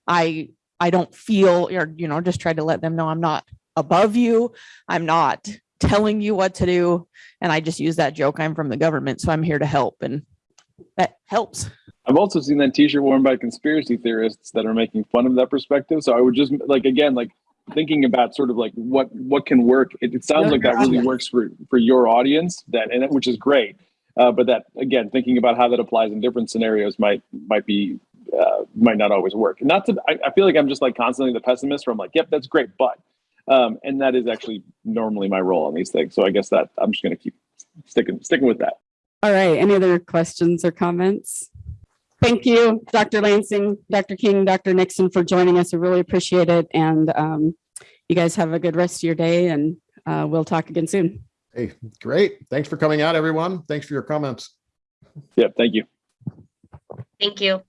I, I don't feel, or, you know, just try to let them know I'm not above you. I'm not telling you what to do. And I just use that joke. I'm from the government, so I'm here to help. And that helps. I've also seen that T-shirt worn by conspiracy theorists that are making fun of that perspective. So I would just like again like thinking about sort of like what what can work. It, it sounds like that really works for for your audience that and it- which is great. Uh, but that again, thinking about how that applies in different scenarios might might be uh, might not always work. Not to I, I feel like I'm just like constantly the pessimist. Where I'm like, yep, that's great, but um, and that is actually normally my role on these things. So I guess that I'm just going to keep sticking sticking with that. All right, any other questions or comments? Thank you, Dr. Lansing, Dr. King, Dr. Nixon for joining us. I really appreciate it. And um, you guys have a good rest of your day and uh, we'll talk again soon. Hey, great. Thanks for coming out, everyone. Thanks for your comments. Yep, thank you. Thank you.